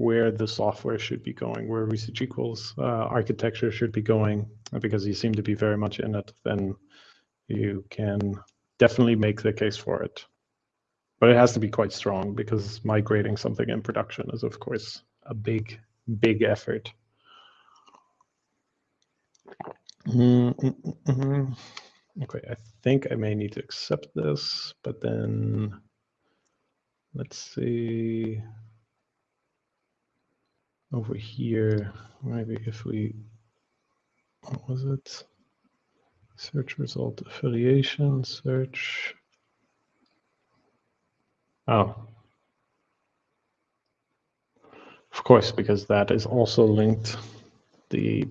where the software should be going, where ResearchEquals uh, architecture should be going, because you seem to be very much in it, then you can definitely make the case for it. But it has to be quite strong because migrating something in production is, of course, a big, big effort. Mm -mm -mm okay, I think I may need to accept this, but then let's see over here, maybe if we, what was it? Search result affiliation, search. Oh. Of course, because that is also linked. The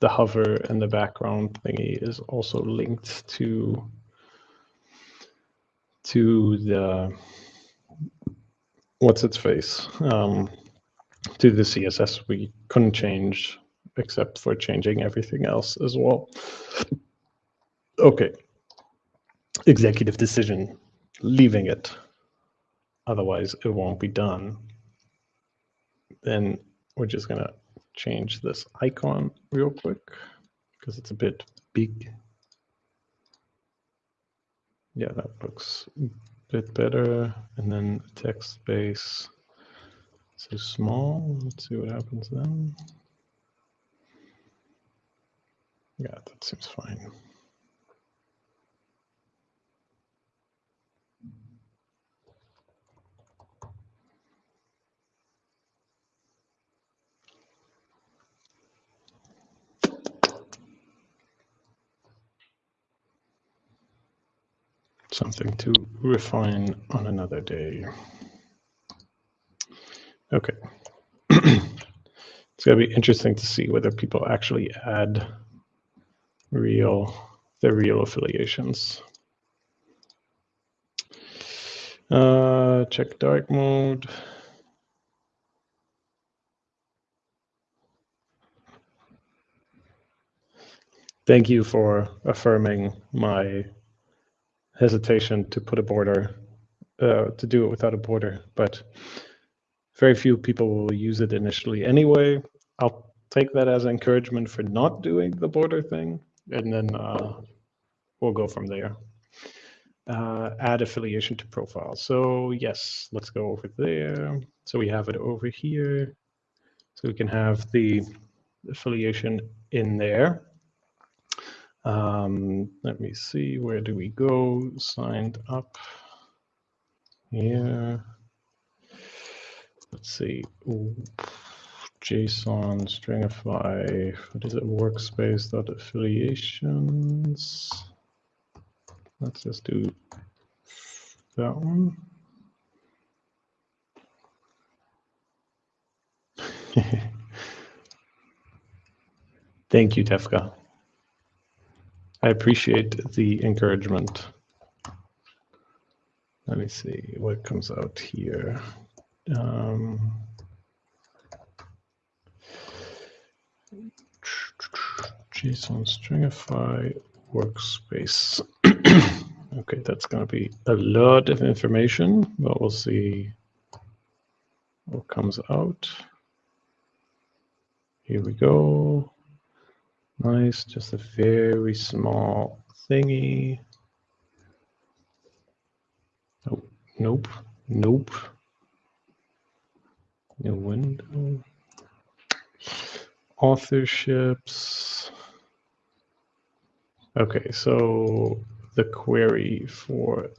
the hover and the background thingy is also linked to to the what's its face um, to the CSS we couldn't change except for changing everything else as well. Okay. Executive decision, leaving it. Otherwise, it won't be done. Then we're just going to change this icon real quick because it's a bit big. Yeah, that looks a bit better. And then text space so small. Let's see what happens then. Yeah, that seems fine. Something to refine on another day. Okay. (clears throat) it's going to be interesting to see whether people actually add real the real affiliations. Uh, check dark mode. Thank you for affirming my hesitation to put a border, uh, to do it without a border, but very few people will use it initially anyway. I'll take that as encouragement for not doing the border thing, and then uh, we'll go from there. Uh, add affiliation to profile. So yes, let's go over there. So we have it over here. So we can have the affiliation in there. Um, let me see, where do we go? Signed up here. Let's see. Ooh. JSON stringify, what is it? Workspace dot affiliations. Let's just do that one. (laughs) Thank you, Tefka. I appreciate the encouragement. Let me see what comes out here. Um, JSON stringify workspace. (clears throat) okay, that's going to be a lot of information, but we'll see what comes out. Here we go. Nice, just a very small thingy. Oh, nope, nope. New window. Authorships. Okay, so the query for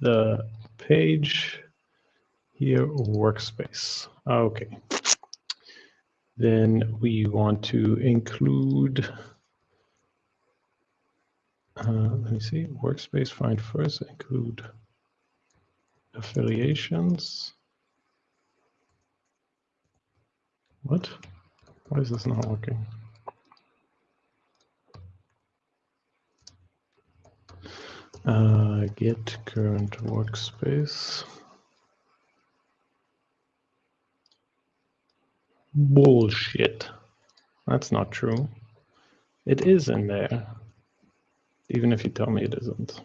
the page here, workspace. Okay. Then we want to include, uh, let me see, workspace find first, include affiliations. What? Why is this not working? Uh, get current workspace. Bullshit. That's not true. It is in there, even if you tell me it isn't.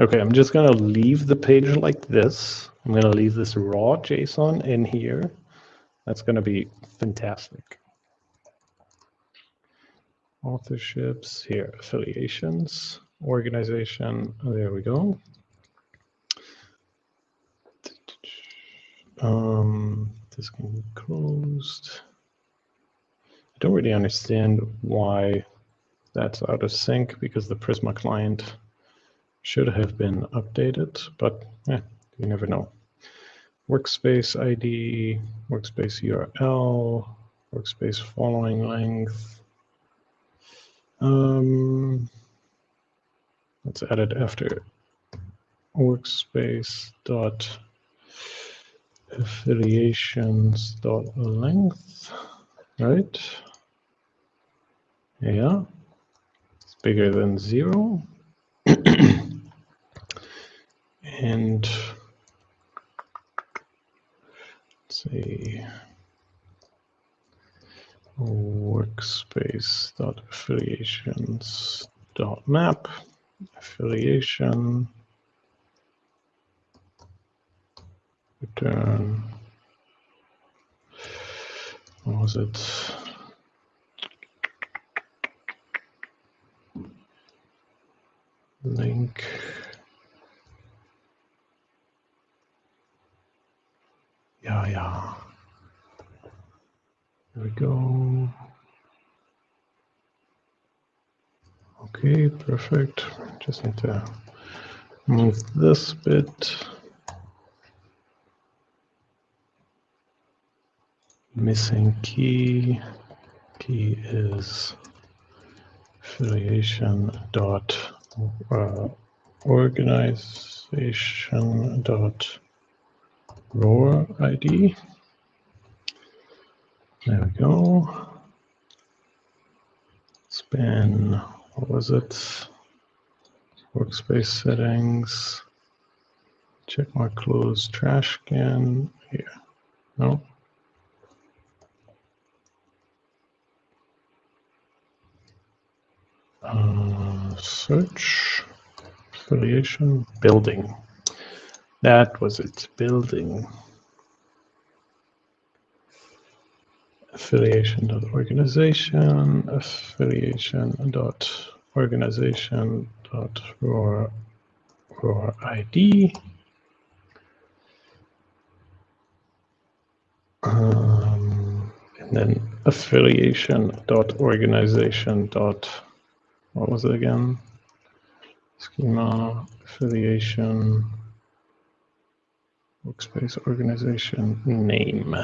Okay, I'm just going to leave the page like this. I'm going to leave this raw JSON in here. That's going to be fantastic authorships here, affiliations, organization. Oh, there we go. Um, this can be closed. I don't really understand why that's out of sync because the Prisma client should have been updated, but yeah, you never know. workspace ID, workspace URL, workspace following length. Um, let's add it after workspace dot affiliations dot length, right? Yeah, it's bigger than zero. (clears throat) and let's see. workspace dot affiliations dot map affiliation return. What was it? Link yeah yeah. There we go. Okay perfect. Just need to move this bit. Missing key. Key is affiliation dot uh, organization dot ROR ID. There we go. Span, what was it? Workspace settings. Check my close trash can here. No. Uh, search, affiliation, building. That was its building. Affiliation dot organization, affiliation dot organization dot ROR, ID. Um, and then affiliation dot organization dot what was it again? Schema, affiliation, workspace organization, name.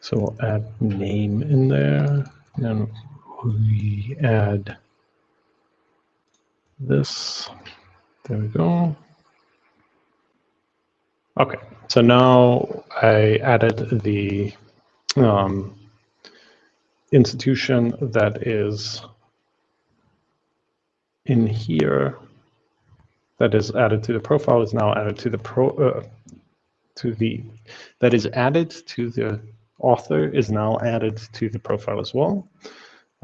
So we'll add name in there. And we add this. There we go. Okay, so now I added the um, institution that is in here that is added to the profile is now added to the pro uh, to the that is added to the author is now added to the profile as well.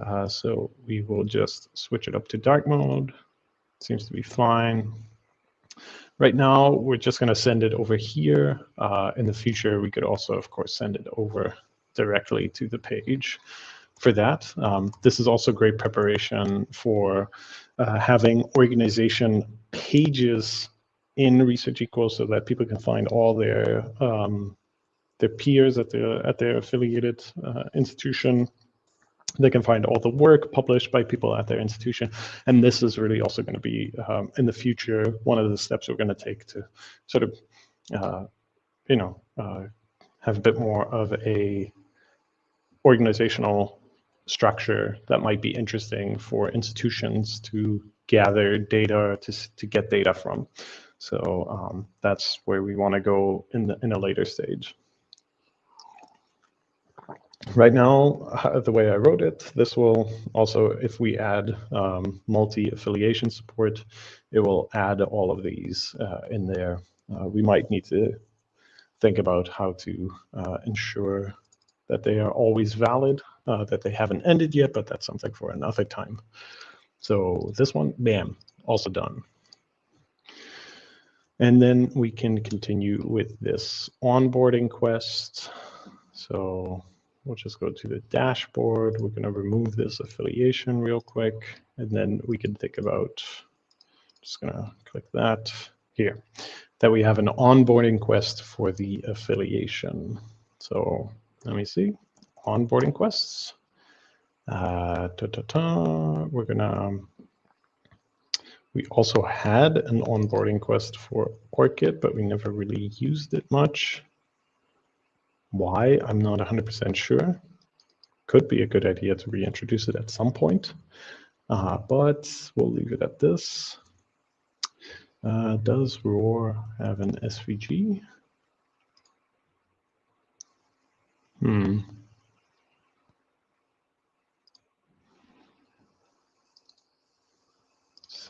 Uh, so we will just switch it up to dark mode. Seems to be fine. Right now, we're just going to send it over here. Uh, in the future, we could also, of course, send it over directly to the page for that. Um, this is also great preparation for uh, having organization pages in ResearchEquals so that people can find all their um, their peers at their at their affiliated uh, institution. They can find all the work published by people at their institution, and this is really also going to be um, in the future one of the steps we're going to take to sort of, uh, you know, uh, have a bit more of a organizational structure that might be interesting for institutions to gather data to, to get data from. So um, that's where we want to go in, the, in a later stage. Right now, uh, the way I wrote it, this will also, if we add um, multi-affiliation support, it will add all of these uh, in there. Uh, we might need to think about how to uh, ensure that they are always valid, uh, that they haven't ended yet, but that's something for another time. So this one, bam, also done. And then we can continue with this onboarding quest. So we'll just go to the dashboard. We're going to remove this affiliation real quick. And then we can think about, just going to click that here, that we have an onboarding quest for the affiliation. So let me see, onboarding quests. Uh, ta -ta -ta. We're gonna We also had an onboarding quest for ORCID, but we never really used it much. Why? I'm not 100% sure. Could be a good idea to reintroduce it at some point, uh, but we'll leave it at this. Uh, does ROR have an SVG? Hmm.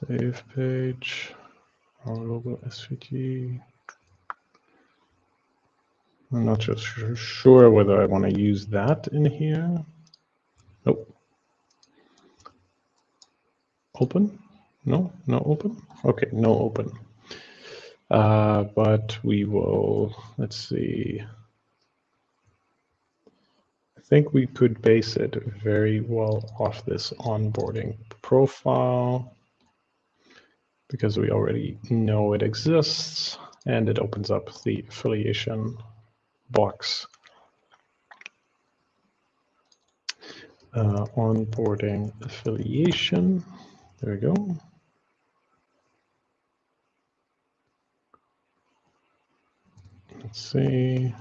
Save page, our logo SVG. I'm not just sure whether I want to use that in here. Nope. Open? No, no open? Okay, no open. Uh, but we will, let's see. I think we could base it very well off this onboarding profile because we already know it exists and it opens up the affiliation box. Uh, onboarding affiliation. There we go. Let's see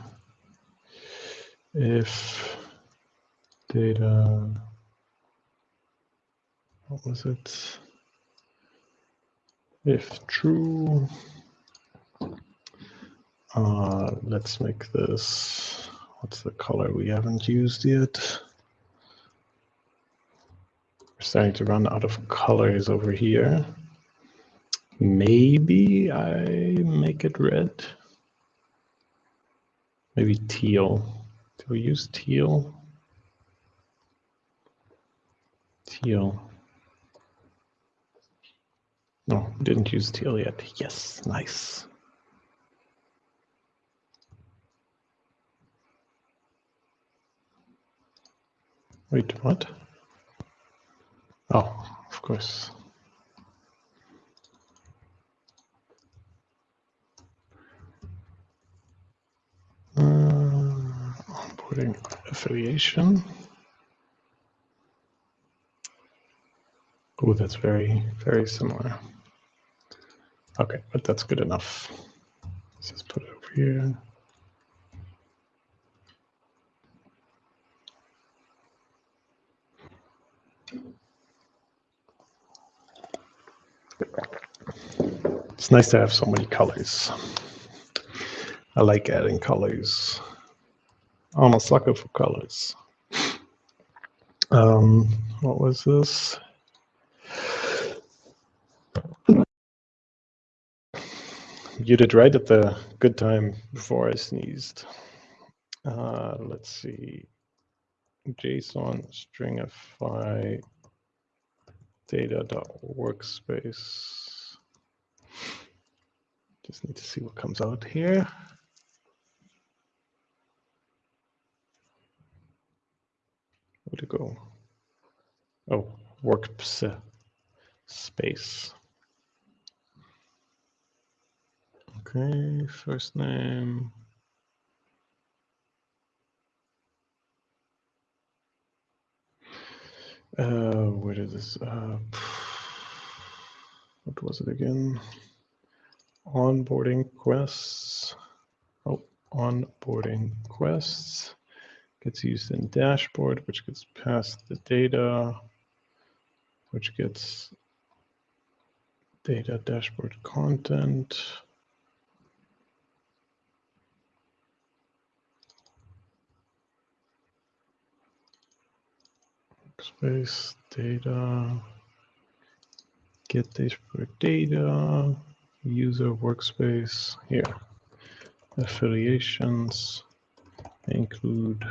if data, what was it? If true, uh, let's make this, what's the color we haven't used yet? We're starting to run out of colors over here. Maybe I make it red. Maybe teal. Do we use teal? Teal. No, didn't use teal yet. Yes, nice. Wait, what? Oh, of course. Uh, onboarding affiliation. Oh, that's very, very similar. Okay, but that's good enough. Let's just put it over here. It's nice to have so many colors. I like adding colors. I'm a sucker for colors. Um, what was this? You did right at the good time before I sneezed. Uh, let's see. JSON stringify data.workspace. Just need to see what comes out here. Where'd it go? Oh, workspace. Okay, first name. Uh, where did this, uh, what was it again? Onboarding quests. Oh, onboarding quests gets used in dashboard, which gets passed the data, which gets data dashboard content. Space data, get dashboard data, user workspace here. Affiliations include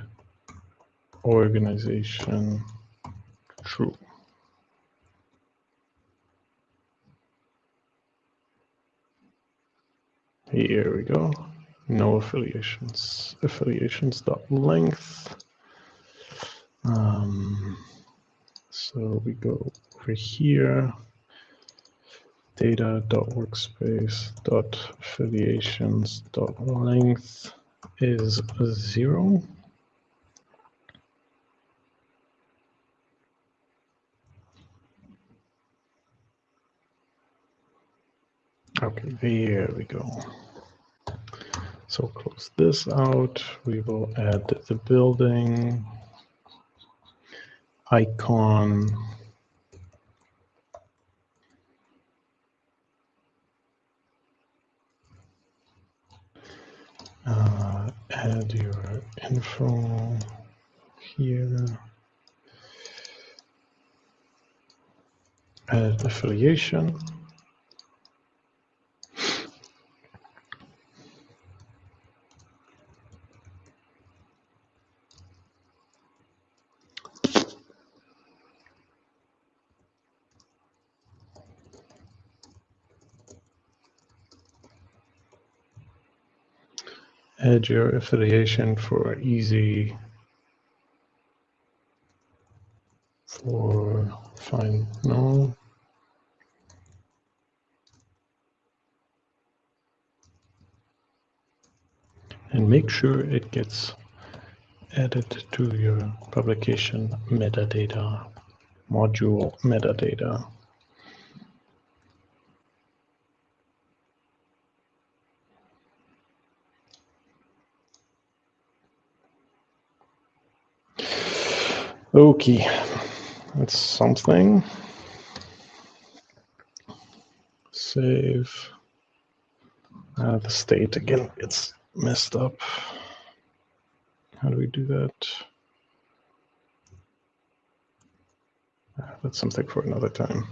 organization true. Here we go. No affiliations. Affiliations dot length. Um, so we go over here, data.workspace.affiliations.length is zero. Okay, there we go. So close this out. We will add the building icon. Uh, add your info here. Add affiliation. Your affiliation for easy for fine no. And make sure it gets added to your publication metadata module metadata Okay, that's something. Save. Uh, the state again, it's messed up. How do we do that? Uh, that's something for another time.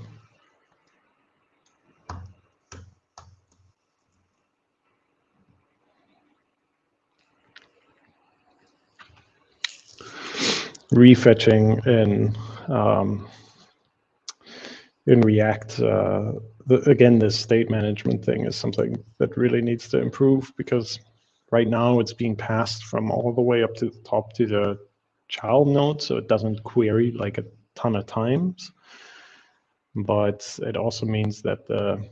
Refetching in um, in React. Uh, the, again, this state management thing is something that really needs to improve because right now it's being passed from all the way up to the top to the child node, so it doesn't query like a ton of times. But it also means that the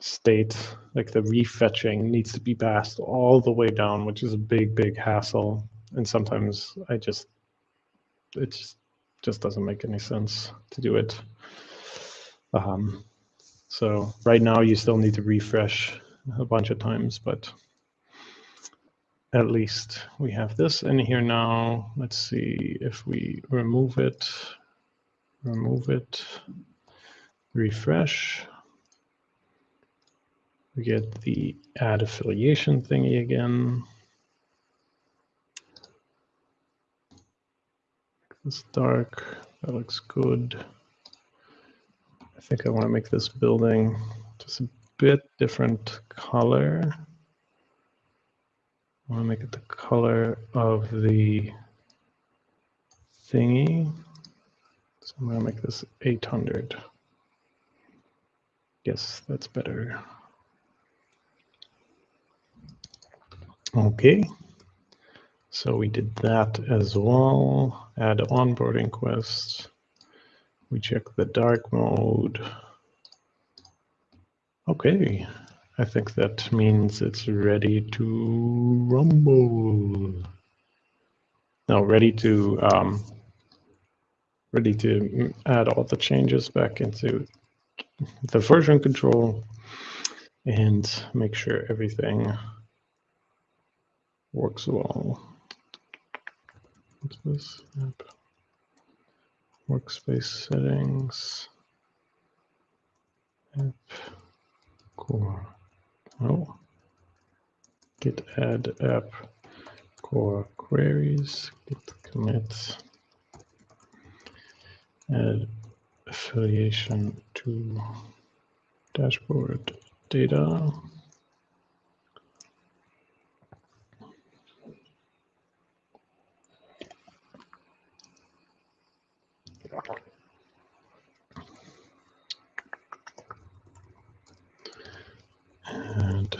state, like the refetching, needs to be passed all the way down, which is a big, big hassle. And sometimes I just it just, doesn't make any sense to do it. Um, so right now you still need to refresh a bunch of times, but at least we have this in here now. Let's see if we remove it, remove it, refresh. We get the add affiliation thingy again. It's dark. That looks good. I think I want to make this building just a bit different color. I want to make it the color of the thingy. So I'm going to make this 800. Yes, that's better. Okay. So we did that as well. Add onboarding quest. We check the dark mode. Okay, I think that means it's ready to rumble. Now ready to um, ready to add all the changes back into the version control and make sure everything works well. This? Yep. Workspace settings. Yep. Core. Oh. Git add app core queries. Git commit. Add affiliation to dashboard data. And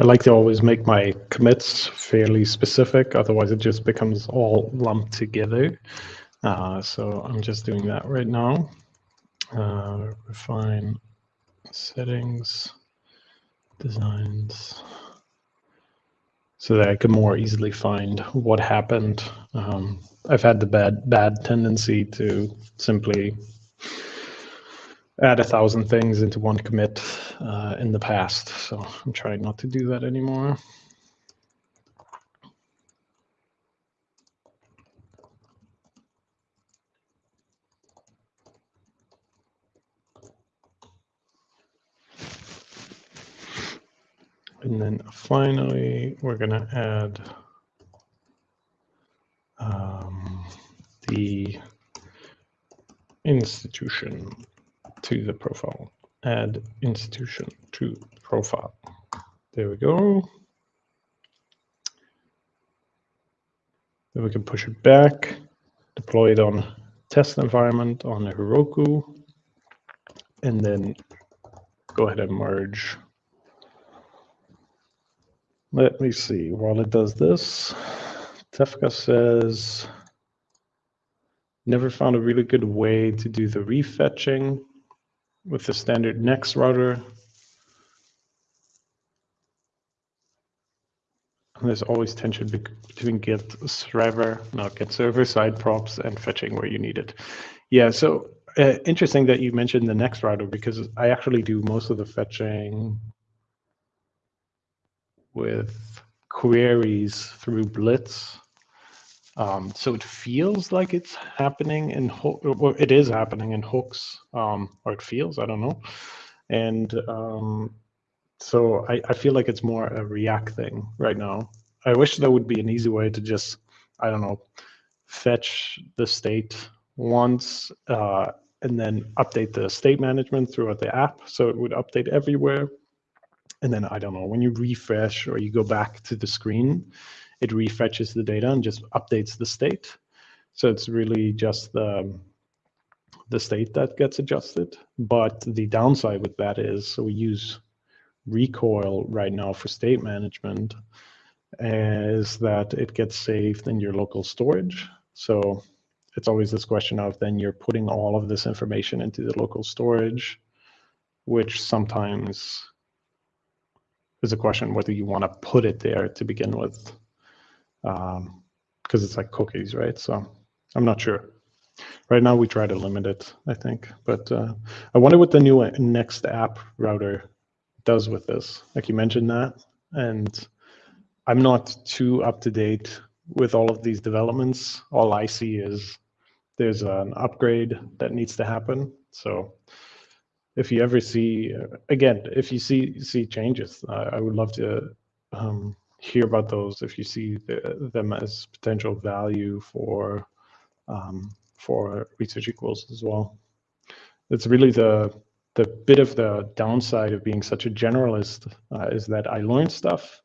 I like to always make my commits fairly specific, otherwise it just becomes all lumped together. Uh, so I'm just doing that right now. Uh, refine settings. designs so that I can more easily find what happened. Um, I've had the bad bad tendency to simply add a thousand things into one commit uh, in the past, so I'm trying not to do that anymore. And then finally, we're going to add um, the institution to the profile. Add institution to profile. There we go. Then we can push it back, deploy it on test environment on Heroku, and then go ahead and merge let me see. While it does this, Tefka says, never found a really good way to do the refetching with the standard next router. there's always tension between get server, not get server side props and fetching where you need it. Yeah, so uh, interesting that you mentioned the next router because I actually do most of the fetching with queries through Blitz. Um, so it feels like it's happening in or it is happening in hooks, um, or it feels, I don't know. And um, so I, I feel like it's more a React thing right now. I wish there would be an easy way to just, I don't know, fetch the state once uh, and then update the state management throughout the app. So it would update everywhere and then I don't know, when you refresh or you go back to the screen, it refetches the data and just updates the state. So it's really just the, the state that gets adjusted. But the downside with that is, so we use Recoil right now for state management, is that it gets saved in your local storage. So it's always this question of then you're putting all of this information into the local storage, which sometimes is a question whether you want to put it there to begin with, because um, it's like cookies, right? So I'm not sure. Right now, we try to limit it, I think. But uh, I wonder what the new next app router does with this. Like you mentioned that, and I'm not too up to date with all of these developments. All I see is there's an upgrade that needs to happen. So if you ever see again if you see see changes uh, i would love to um, hear about those if you see the, them as potential value for um, for ResearchEquals as well. It's really the the bit of the downside of being such a generalist uh, is that i learn stuff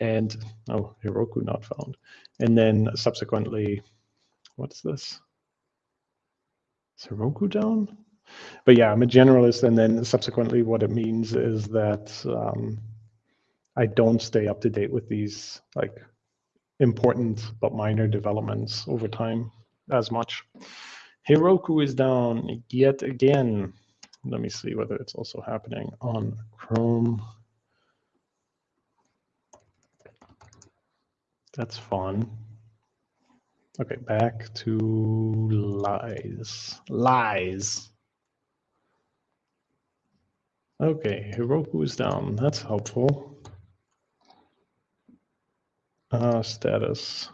and oh heroku not found. And then subsequently what's this? Is heroku down? But yeah, I'm a generalist, and then subsequently, what it means is that um, I don't stay up to date with these like important but minor developments over time as much. Heroku is down yet again. Let me see whether it's also happening on Chrome. That's fun. Okay, back to lies. Lies. Okay, Heroku is down. That's helpful. Uh, status.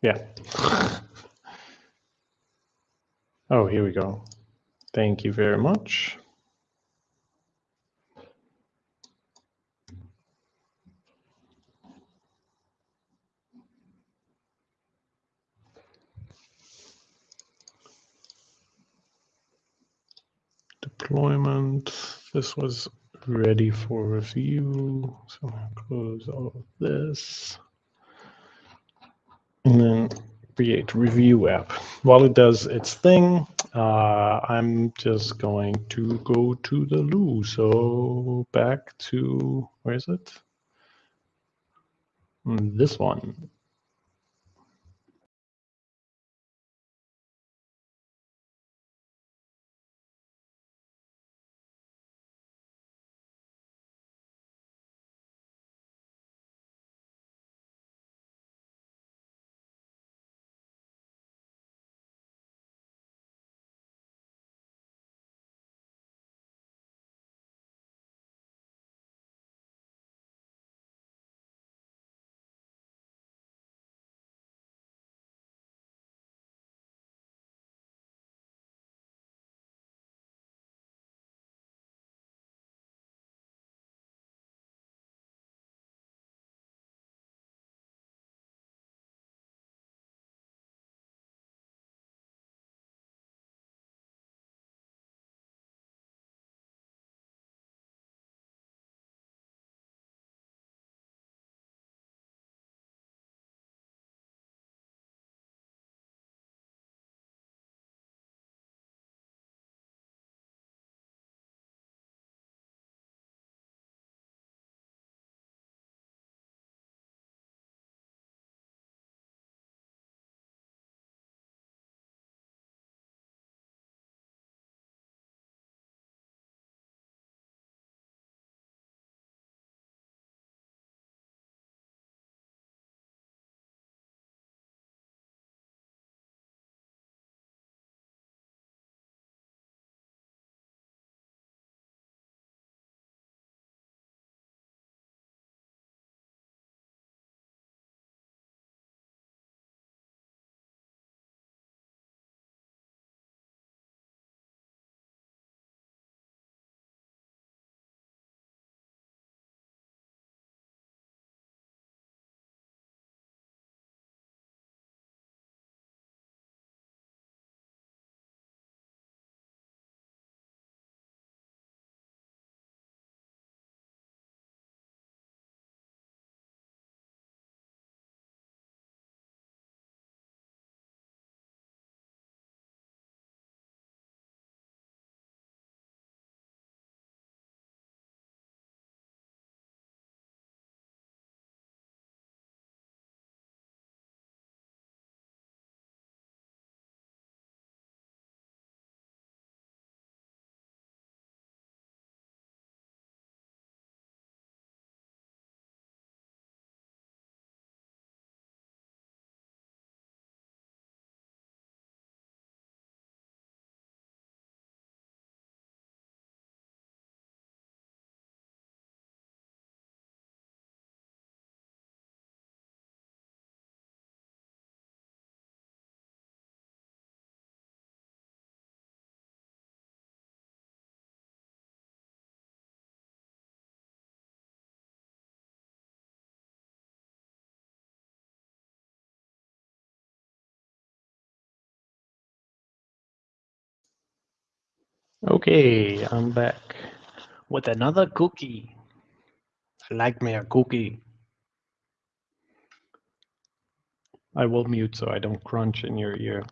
Yeah. oh, here we go. Thank you very much. Deployment this was ready for review. So I'll close all of this. And then create review app. While it does its thing, uh, I'm just going to go to the loo. So back to, where is it? This one. Okay, I'm back with another cookie. I like me a cookie. I will mute so I don't crunch in your ear.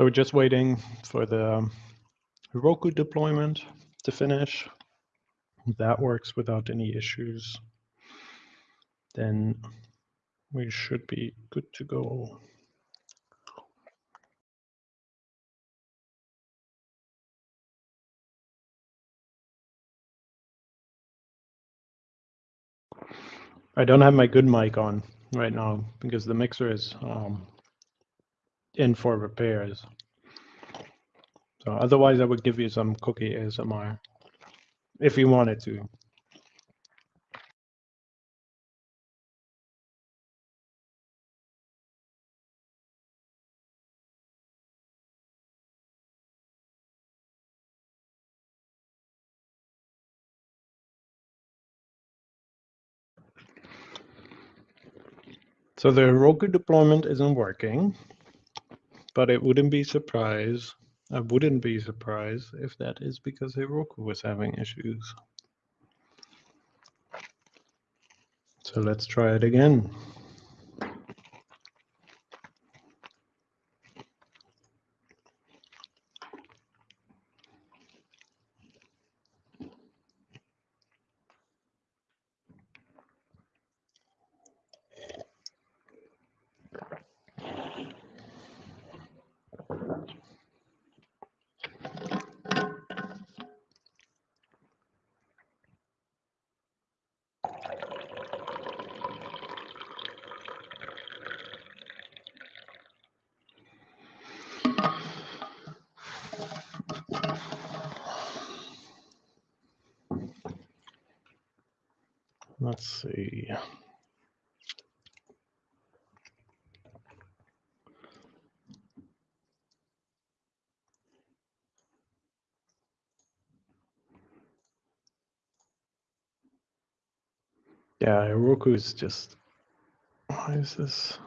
So we're just waiting for the Heroku deployment to finish. That works without any issues. Then we should be good to go. I don't have my good mic on right now because the mixer is um, in for repairs. So otherwise, I would give you some cookie ASMR if you wanted to. So the Heroku deployment isn't working, but it wouldn't be surprise. I wouldn't be surprised if that is because Heroku was having issues. So let's try it again. Let's see. Yeah, Heroku is just, why is this?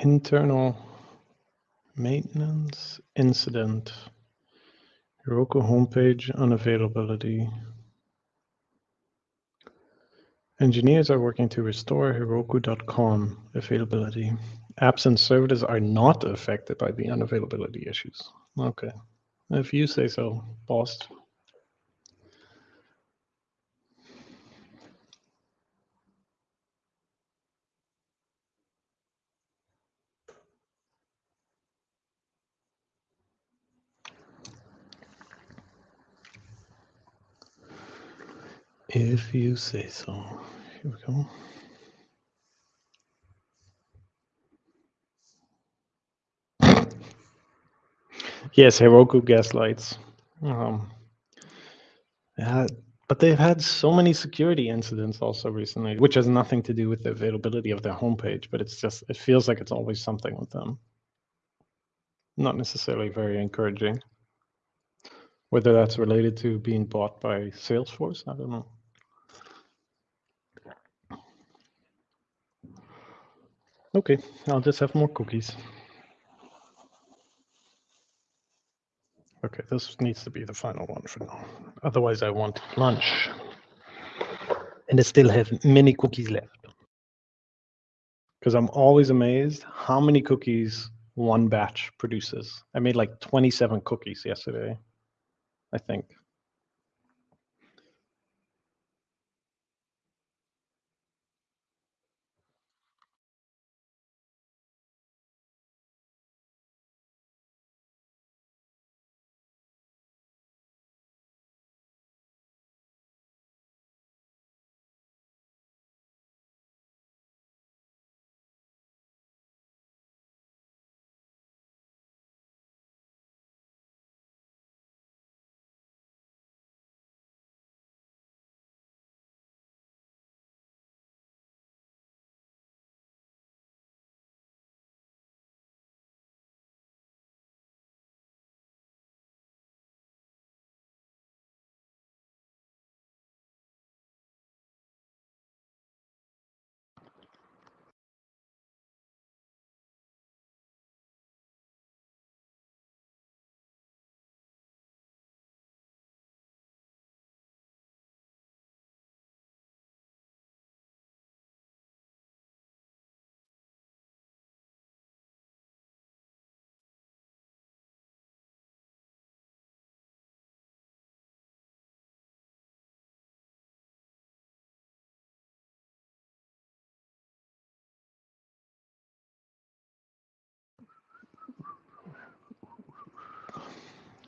Internal maintenance incident. Heroku homepage unavailability. Engineers are working to restore Heroku.com availability. Apps and services are not affected by the unavailability issues. Okay, if you say so, boss. If you say so. Here we go. Yes, Heroku gaslights. Um, yeah, but they've had so many security incidents also recently, which has nothing to do with the availability of their homepage, but it's just, it feels like it's always something with them. Not necessarily very encouraging. Whether that's related to being bought by Salesforce, I don't know. Okay, I'll just have more cookies. Okay, this needs to be the final one for now. Otherwise, I want lunch. And I still have many cookies left. Because I'm always amazed how many cookies one batch produces. I made like 27 cookies yesterday, I think.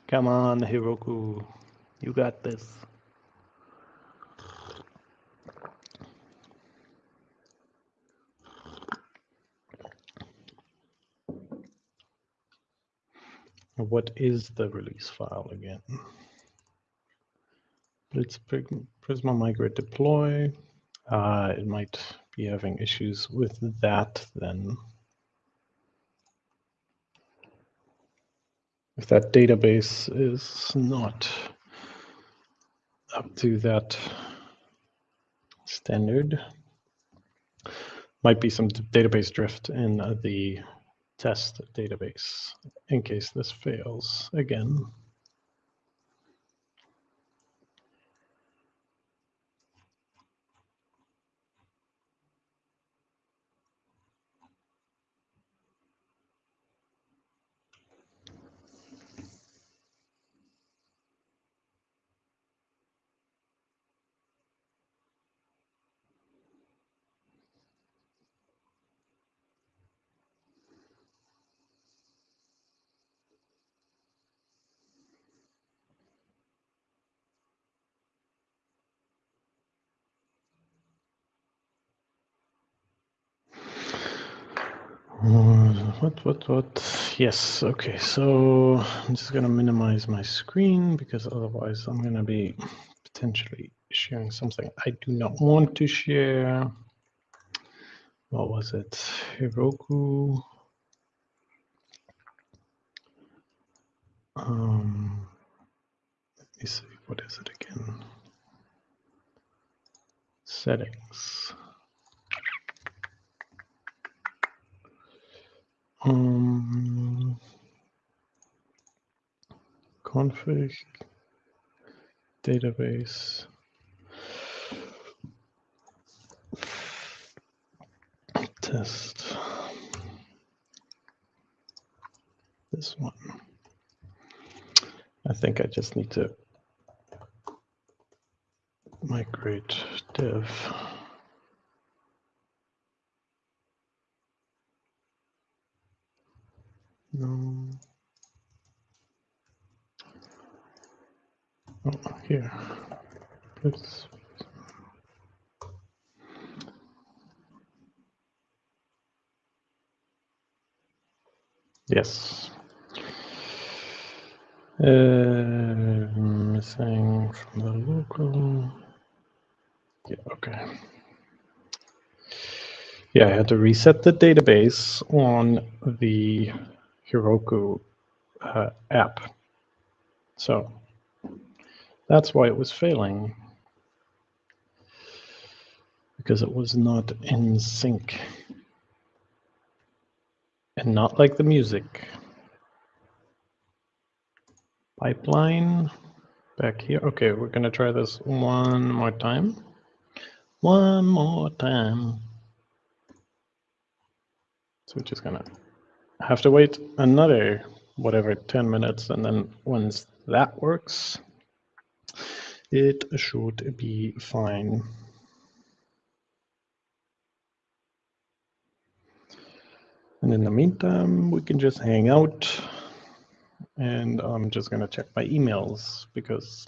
Come on, Heroku. You got this. What is the release file again? Let's Prisma migrate deploy. Uh, it might be having issues with that then. That database is not up to that standard, might be some database drift in uh, the test database in case this fails again. What, what, what? Yes, okay, so I'm just gonna minimize my screen because otherwise I'm gonna be potentially sharing something I do not want to share. What was it? Heroku. Um, let me see, what is it again? Settings. Um, config database test this one. I think I just need to migrate dev. No. Oh, here. Let's. Yes. Uh, missing from the local. Yeah, okay. Yeah, I had to reset the database on the Heroku uh, app. So that's why it was failing because it was not in sync and not like the music. Pipeline back here. Okay, we're going to try this one more time. One more time. So we're just going to have to wait another whatever 10 minutes and then once that works it should be fine. And in the meantime we can just hang out and I'm just going to check my emails because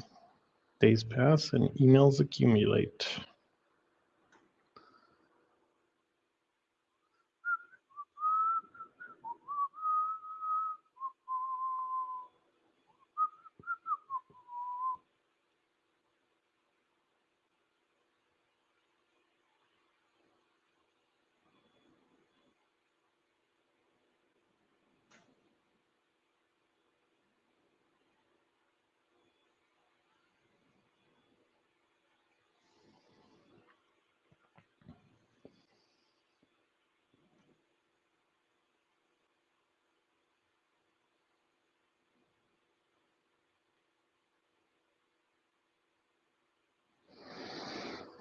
days pass and emails accumulate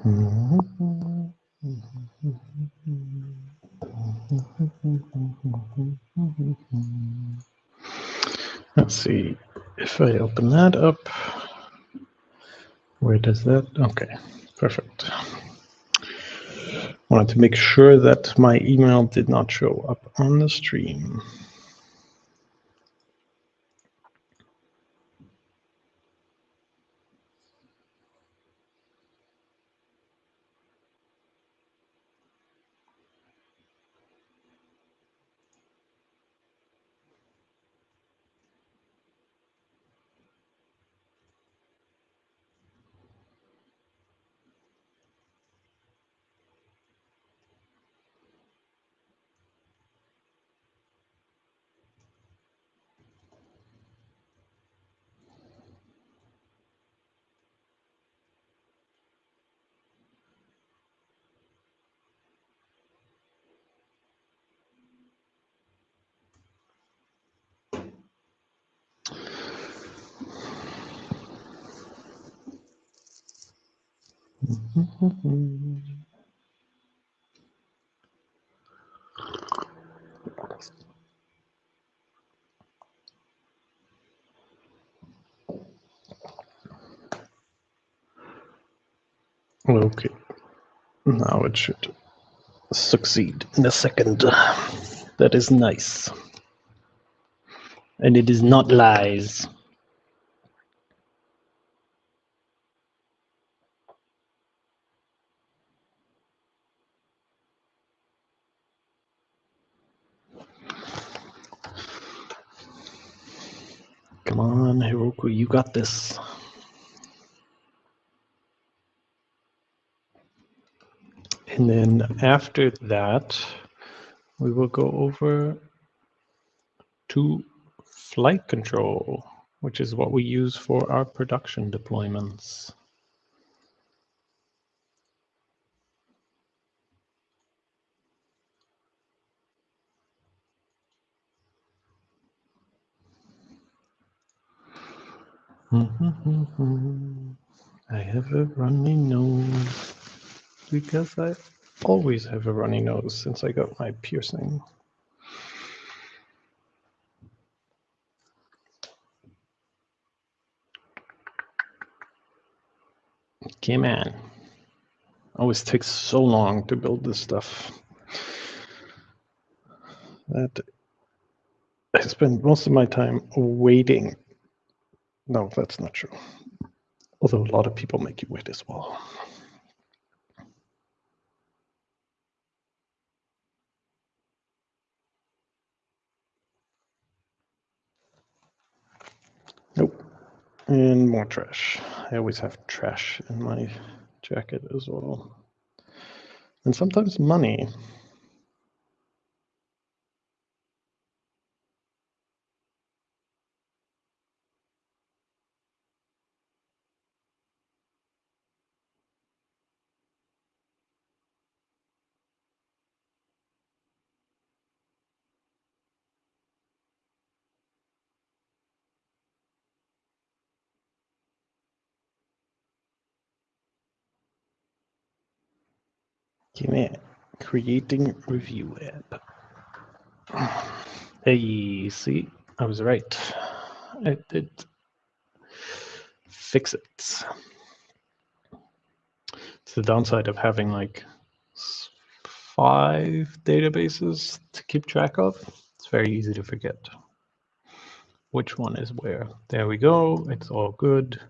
Let's see if I open that up. Where does that? Okay, perfect. Wanted to make sure that my email did not show up on the stream. Okay, now it should succeed in a second. That is nice. And it is not lies. Come on, Heroku, you got this. And then after that, we will go over to flight control, which is what we use for our production deployments. (laughs) I have a runny nose because I always have a runny nose since I got my piercing. Okay, man. Always takes so long to build this stuff. That I spend most of my time waiting. No, that's not true. Although a lot of people make you wait as well. And more trash. I always have trash in my jacket as well. And sometimes money. Give me creating review app. Hey, see, I was right. I did fix it. It's the downside of having like five databases to keep track of. It's very easy to forget which one is where. There we go. It's all good.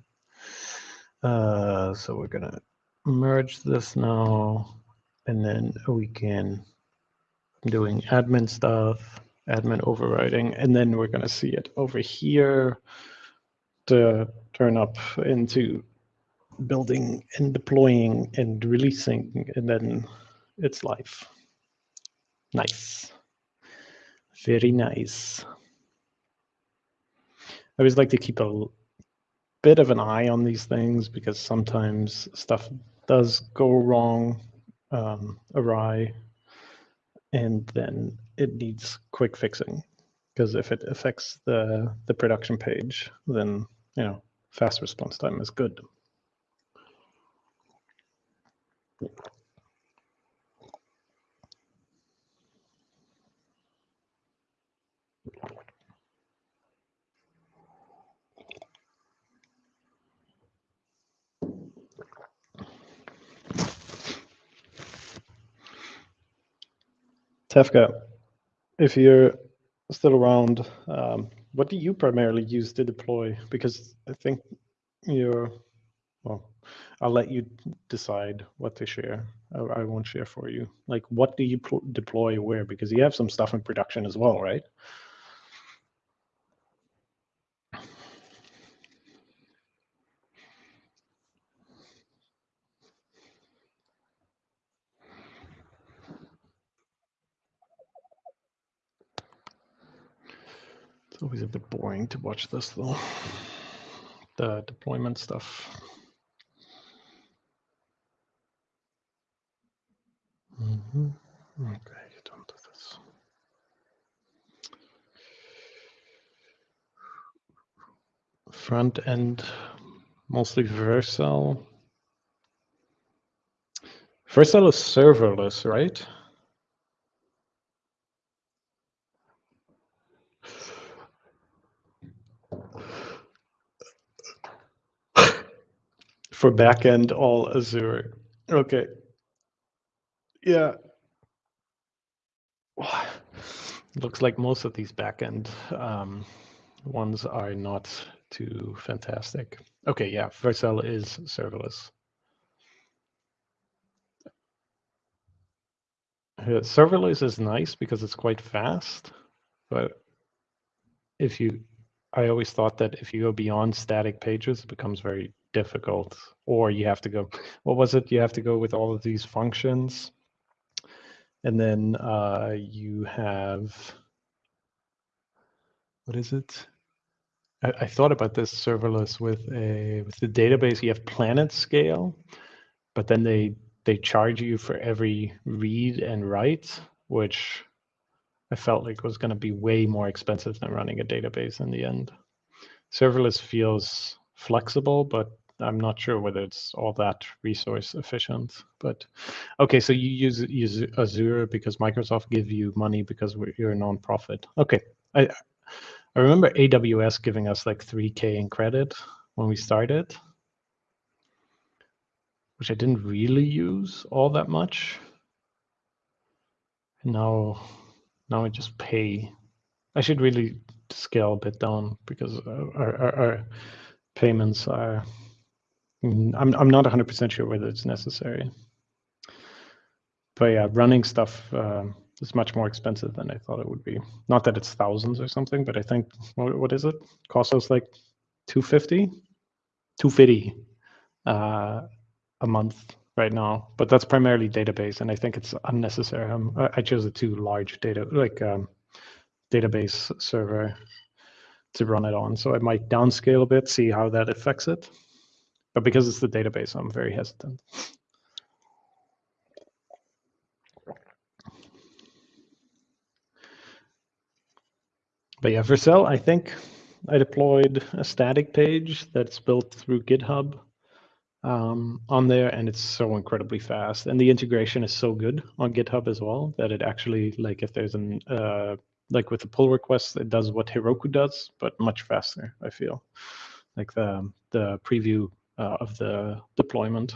Uh, so we're gonna merge this now and then we can doing admin stuff, admin overriding, and then we're going to see it over here to turn up into building and deploying and releasing, and then it's live. Nice. Very nice. I always like to keep a bit of an eye on these things because sometimes stuff does go wrong um, awry, and then it needs quick fixing. Because if it affects the the production page, then you know fast response time is good. Tefka, if you're still around, um, what do you primarily use to deploy? Because I think you're, well, I'll let you decide what to share. I, I won't share for you. Like, what do you deploy where? Because you have some stuff in production as well, right? It's always a bit boring to watch this though. The deployment stuff. Mm -hmm. Okay, don't do this. Front end, mostly Vercel. Vercel is serverless, right? For backend, all Azure. Okay. Yeah. (sighs) Looks like most of these backend um, ones are not too fantastic. Okay, yeah, Vercel is serverless. Serverless is nice because it's quite fast, but if you, I always thought that if you go beyond static pages, it becomes very difficult. Or you have to go, what was it? You have to go with all of these functions, and then uh, you have, what is it? I, I thought about this serverless with a with the database. You have PlanetScale, but then they they charge you for every read and write, which I felt like it was going to be way more expensive than running a database in the end. Serverless feels flexible, but I'm not sure whether it's all that resource efficient. But okay, so you use use Azure because Microsoft give you money because you're a nonprofit. Okay, I I remember AWS giving us like 3k in credit when we started which I didn't really use all that much. And now, now I just pay. I should really scale a bit down because our, our, our payments are. Mm, I'm I'm not 100% sure whether it's necessary. But yeah, running stuff uh, is much more expensive than I thought it would be. Not that it's thousands or something, but I think what, what is it? Costs us like 250, 250. Uh, a month right now, but that's primarily database, and I think it's unnecessary. Um, I chose a too large data like um, database server to run it on, so I might downscale a bit, see how that affects it. But because it's the database, I'm very hesitant. But yeah, for Vercel, I think I deployed a static page that's built through GitHub um, on there and it's so incredibly fast. And the integration is so good on github as well that it actually like if there's an uh, like with the pull request it does what heroku does but much faster i feel. Like the the preview uh, of the deployment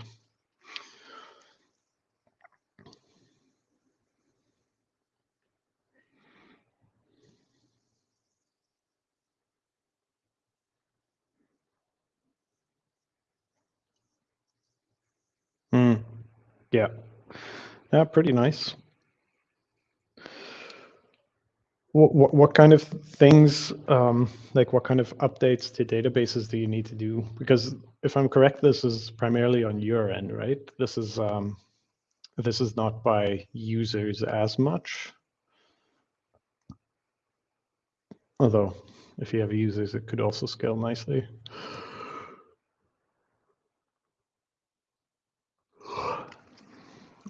Mm. Yeah. Yeah, pretty nice. What, what, what kind of things, um, like what kind of updates to databases do you need to do? Because if I'm correct, this is primarily on your end, right? This is um, this is not by users as much. Although, if you have users, it could also scale nicely.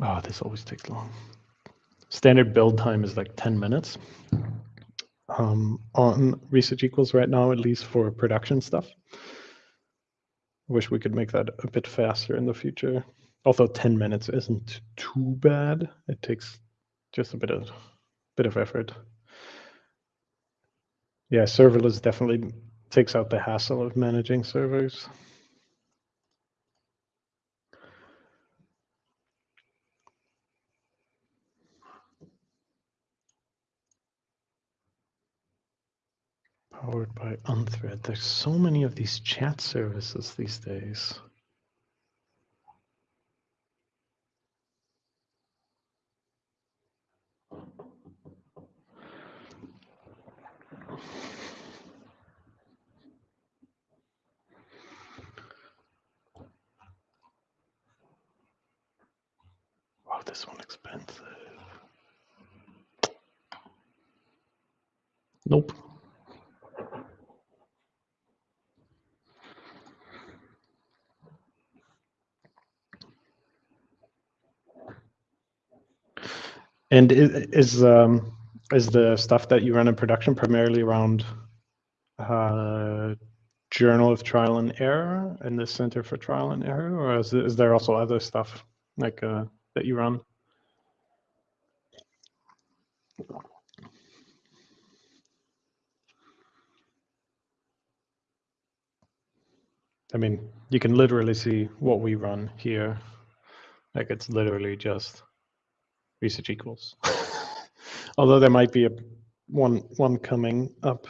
Oh, this always takes long. Standard build time is like 10 minutes um, on ResearchEquals right now, at least for production stuff. Wish we could make that a bit faster in the future. Although 10 minutes isn't too bad. It takes just a bit of bit of effort. Yeah, serverless definitely takes out the hassle of managing servers. Powered by Unthread. There's so many of these chat services these days. Wow, this one expensive. Nope. And is um, is the stuff that you run in production primarily around uh, Journal of Trial and Error and the Center for Trial and Error, or is, is there also other stuff like uh, that you run? I mean, you can literally see what we run here. Like it's literally just ResearchEquals. (laughs) Although there might be a one one coming up,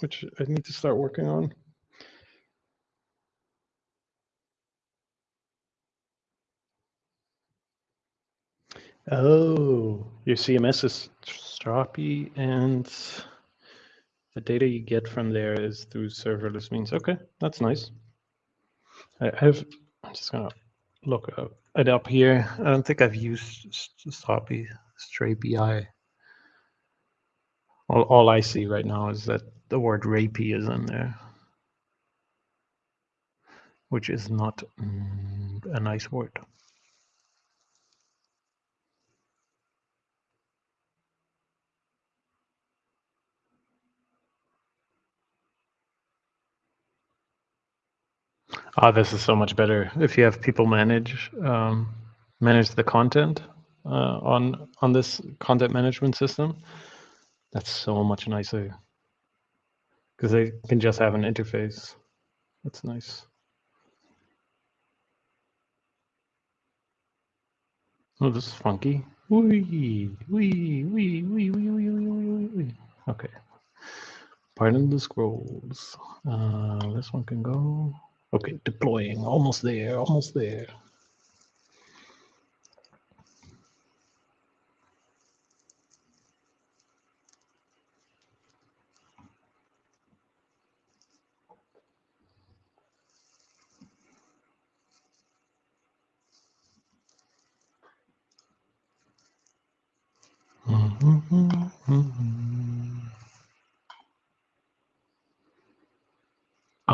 which I need to start working on. Oh, your CMS is Strapi and the data you get from there is through serverless means. Okay, that's nice. I have, I'm just gonna look it up here. I don't think I've used Strapi, Strapi. All, all I see right now is that the word rapey is in there, which is not mm, a nice word. Ah, this is so much better if you have people manage um, manage the content uh, on on this content management system. That's so much nicer because they can just have an interface. That's nice. Oh, this is funky. Wee, wee, wee, wee, wee, wee, wee, wee. Okay. Pardon the scrolls. Uh, this one can go. Okay, deploying, almost there, almost there.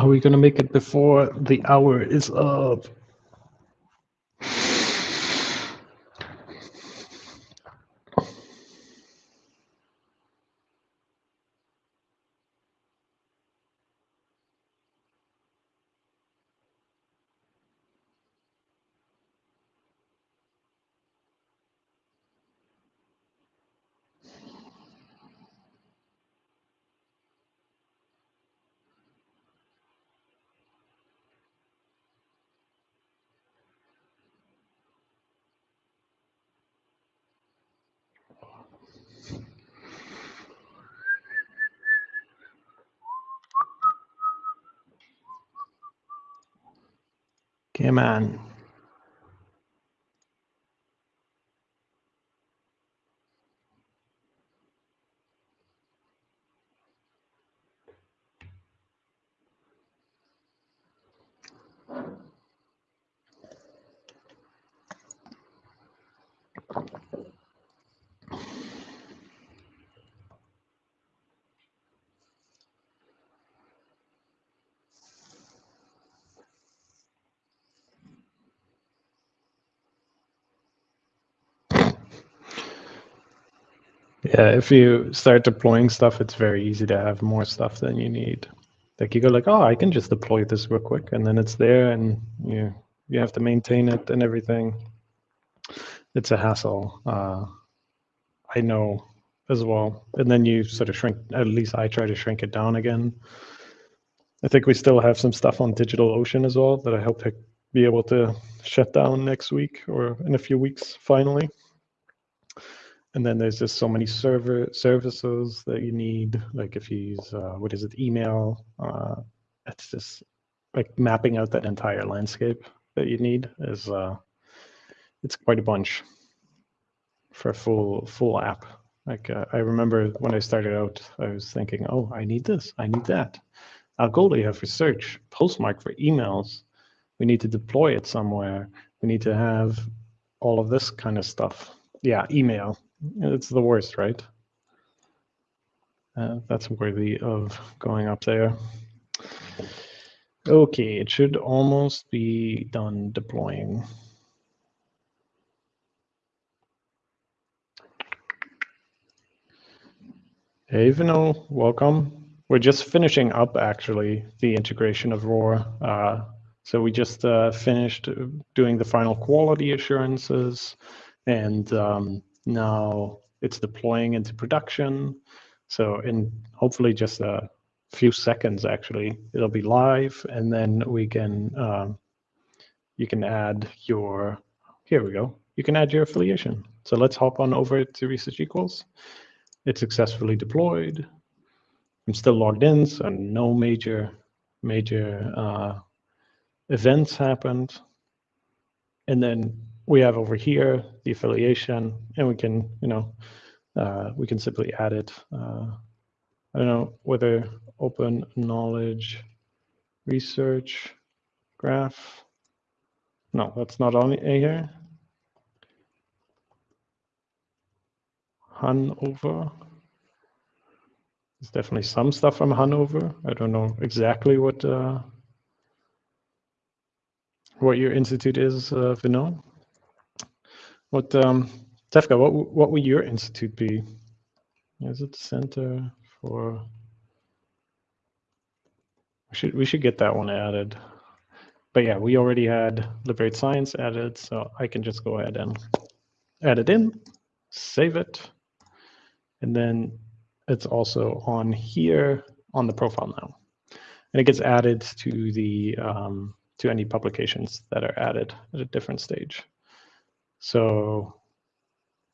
Are we going to make it before the hour is up? Come on. Yeah, if you start deploying stuff, it's very easy to have more stuff than you need. Like you go like, oh, I can just deploy this real quick, and then it's there, and you you have to maintain it and everything. It's a hassle. Uh, I know as well. And then you sort of shrink. At least I try to shrink it down again. I think we still have some stuff on DigitalOcean as well that I hope to be able to shut down next week or in a few weeks finally and then there's just so many server services that you need like if you use uh, what is it email uh, it's just like mapping out that entire landscape that you need is uh, it's quite a bunch for a full full app like uh, i remember when i started out i was thinking oh i need this i need that algolia for search postmark for emails we need to deploy it somewhere we need to have all of this kind of stuff yeah email it's the worst, right? Uh, that's worthy of going up there. Okay, it should almost be done deploying. Hey, Vino, welcome. We're just finishing up, actually, the integration of ROR. Uh, So we just uh, finished doing the final quality assurances, and um, now it's deploying into production. So in hopefully just a few seconds, actually, it'll be live, and then we can um, you can add your here we go. You can add your affiliation. So let's hop on over to ResearchEquals. It's successfully deployed. I'm still logged in, so no major major uh, events happened. And then we have over here the affiliation, and we can, you know, uh, we can simply add it. Uh, I don't know whether open knowledge research graph. No, that's not on here. Hanover. There's definitely some stuff from Hanover. I don't know exactly what uh, what your institute is, uh. What, um, Tefka, what what would your institute be? Is it Center for? We should we should get that one added. But yeah, we already had Liberate Science added, so I can just go ahead and add it in, save it, and then it's also on here on the profile now. And it gets added to the um, to any publications that are added at a different stage. So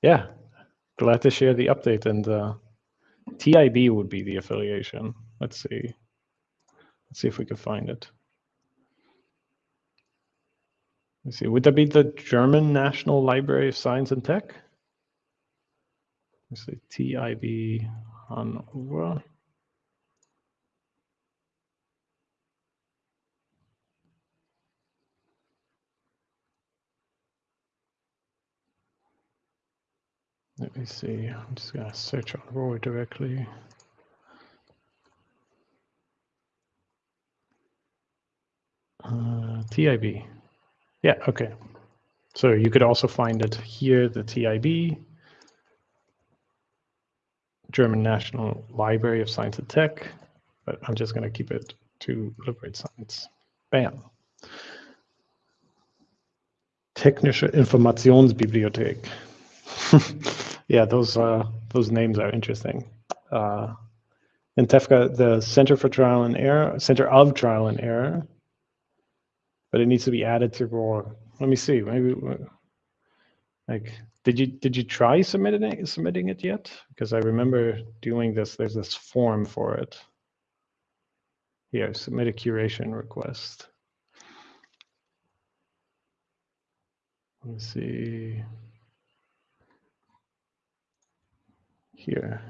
yeah, glad to share the update and uh, TIB would be the affiliation. Let's see. Let's see if we can find it. Let's see, would that be the German National Library of Science and Tech? Let's see, TIB Hannover. Let me see, I'm just gonna search on ROR directly. Uh, TIB. Yeah, okay. So you could also find it here, the TIB, German National Library of Science and Tech, but I'm just going to keep it to Liberate Science. Bam. Technische Informationsbibliothek. (laughs) yeah, those uh, those names are interesting. Uh, in TEFCA, the Center for Trial and Error, Center of Trial and Error, but it needs to be added to ROR. Let me see. Maybe like did you did you try submitting it submitting it yet? Because I remember doing this. There's this form for it. Here, submit a curation request. Let me see. Here.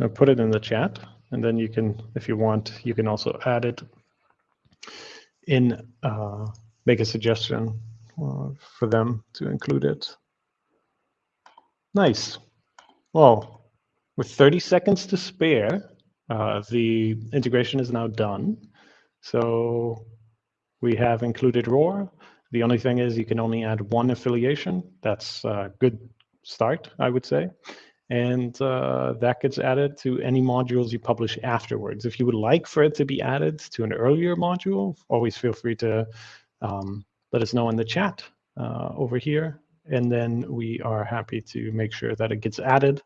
I'll put it in the chat, and then you can, if you want, you can also add it in, uh, make a suggestion for them to include it. Nice. Well, with 30 seconds to spare, uh, the integration is now done. So we have included ROR. The only thing is you can only add one affiliation. That's a good start, I would say. And uh, that gets added to any modules you publish afterwards. If you would like for it to be added to an earlier module, always feel free to um, let us know in the chat uh, over here. And then we are happy to make sure that it gets added.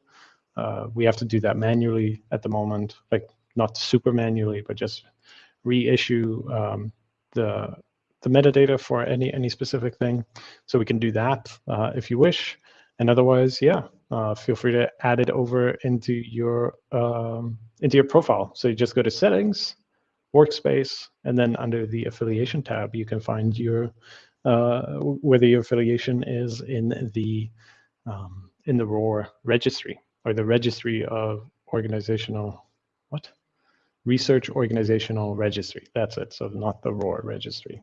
Uh, we have to do that manually at the moment, like not super manually, but just reissue um, the the metadata for any any specific thing. So we can do that uh, if you wish. And otherwise, yeah, uh, feel free to add it over into your um, into your profile. So you just go to settings, workspace, and then under the affiliation tab, you can find your uh, whether your affiliation is in the um, in the ROR registry or the registry of organizational what research organizational registry. That's it. So not the ROR registry.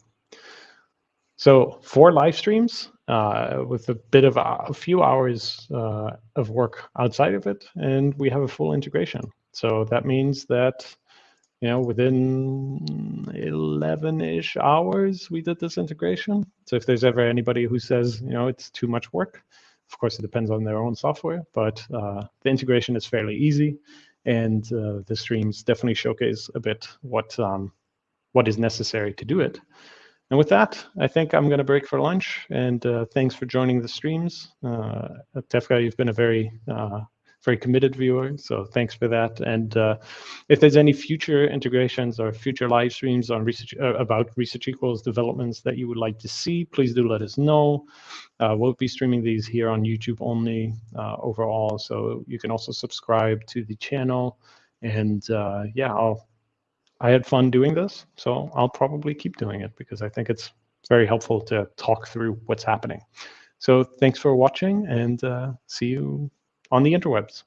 So four live streams uh, with a bit of a, a few hours uh, of work outside of it, and we have a full integration. So that means that you know, within 11-ish hours, we did this integration. So if there's ever anybody who says, you know, it's too much work, of course, it depends on their own software, but uh, the integration is fairly easy. And uh, the streams definitely showcase a bit what um, what is necessary to do it. And with that, I think I'm going to break for lunch. And uh, thanks for joining the streams. Uh, Tefka, you've been a very uh, very committed viewer. So thanks for that. And uh, if there's any future integrations or future live streams on research uh, about ResearchEquals developments that you would like to see, please do let us know. Uh, we'll be streaming these here on YouTube only uh, overall. So you can also subscribe to the channel. And uh, yeah, I'll, I had fun doing this. So I'll probably keep doing it because I think it's very helpful to talk through what's happening. So thanks for watching and uh, see you on the interwebs.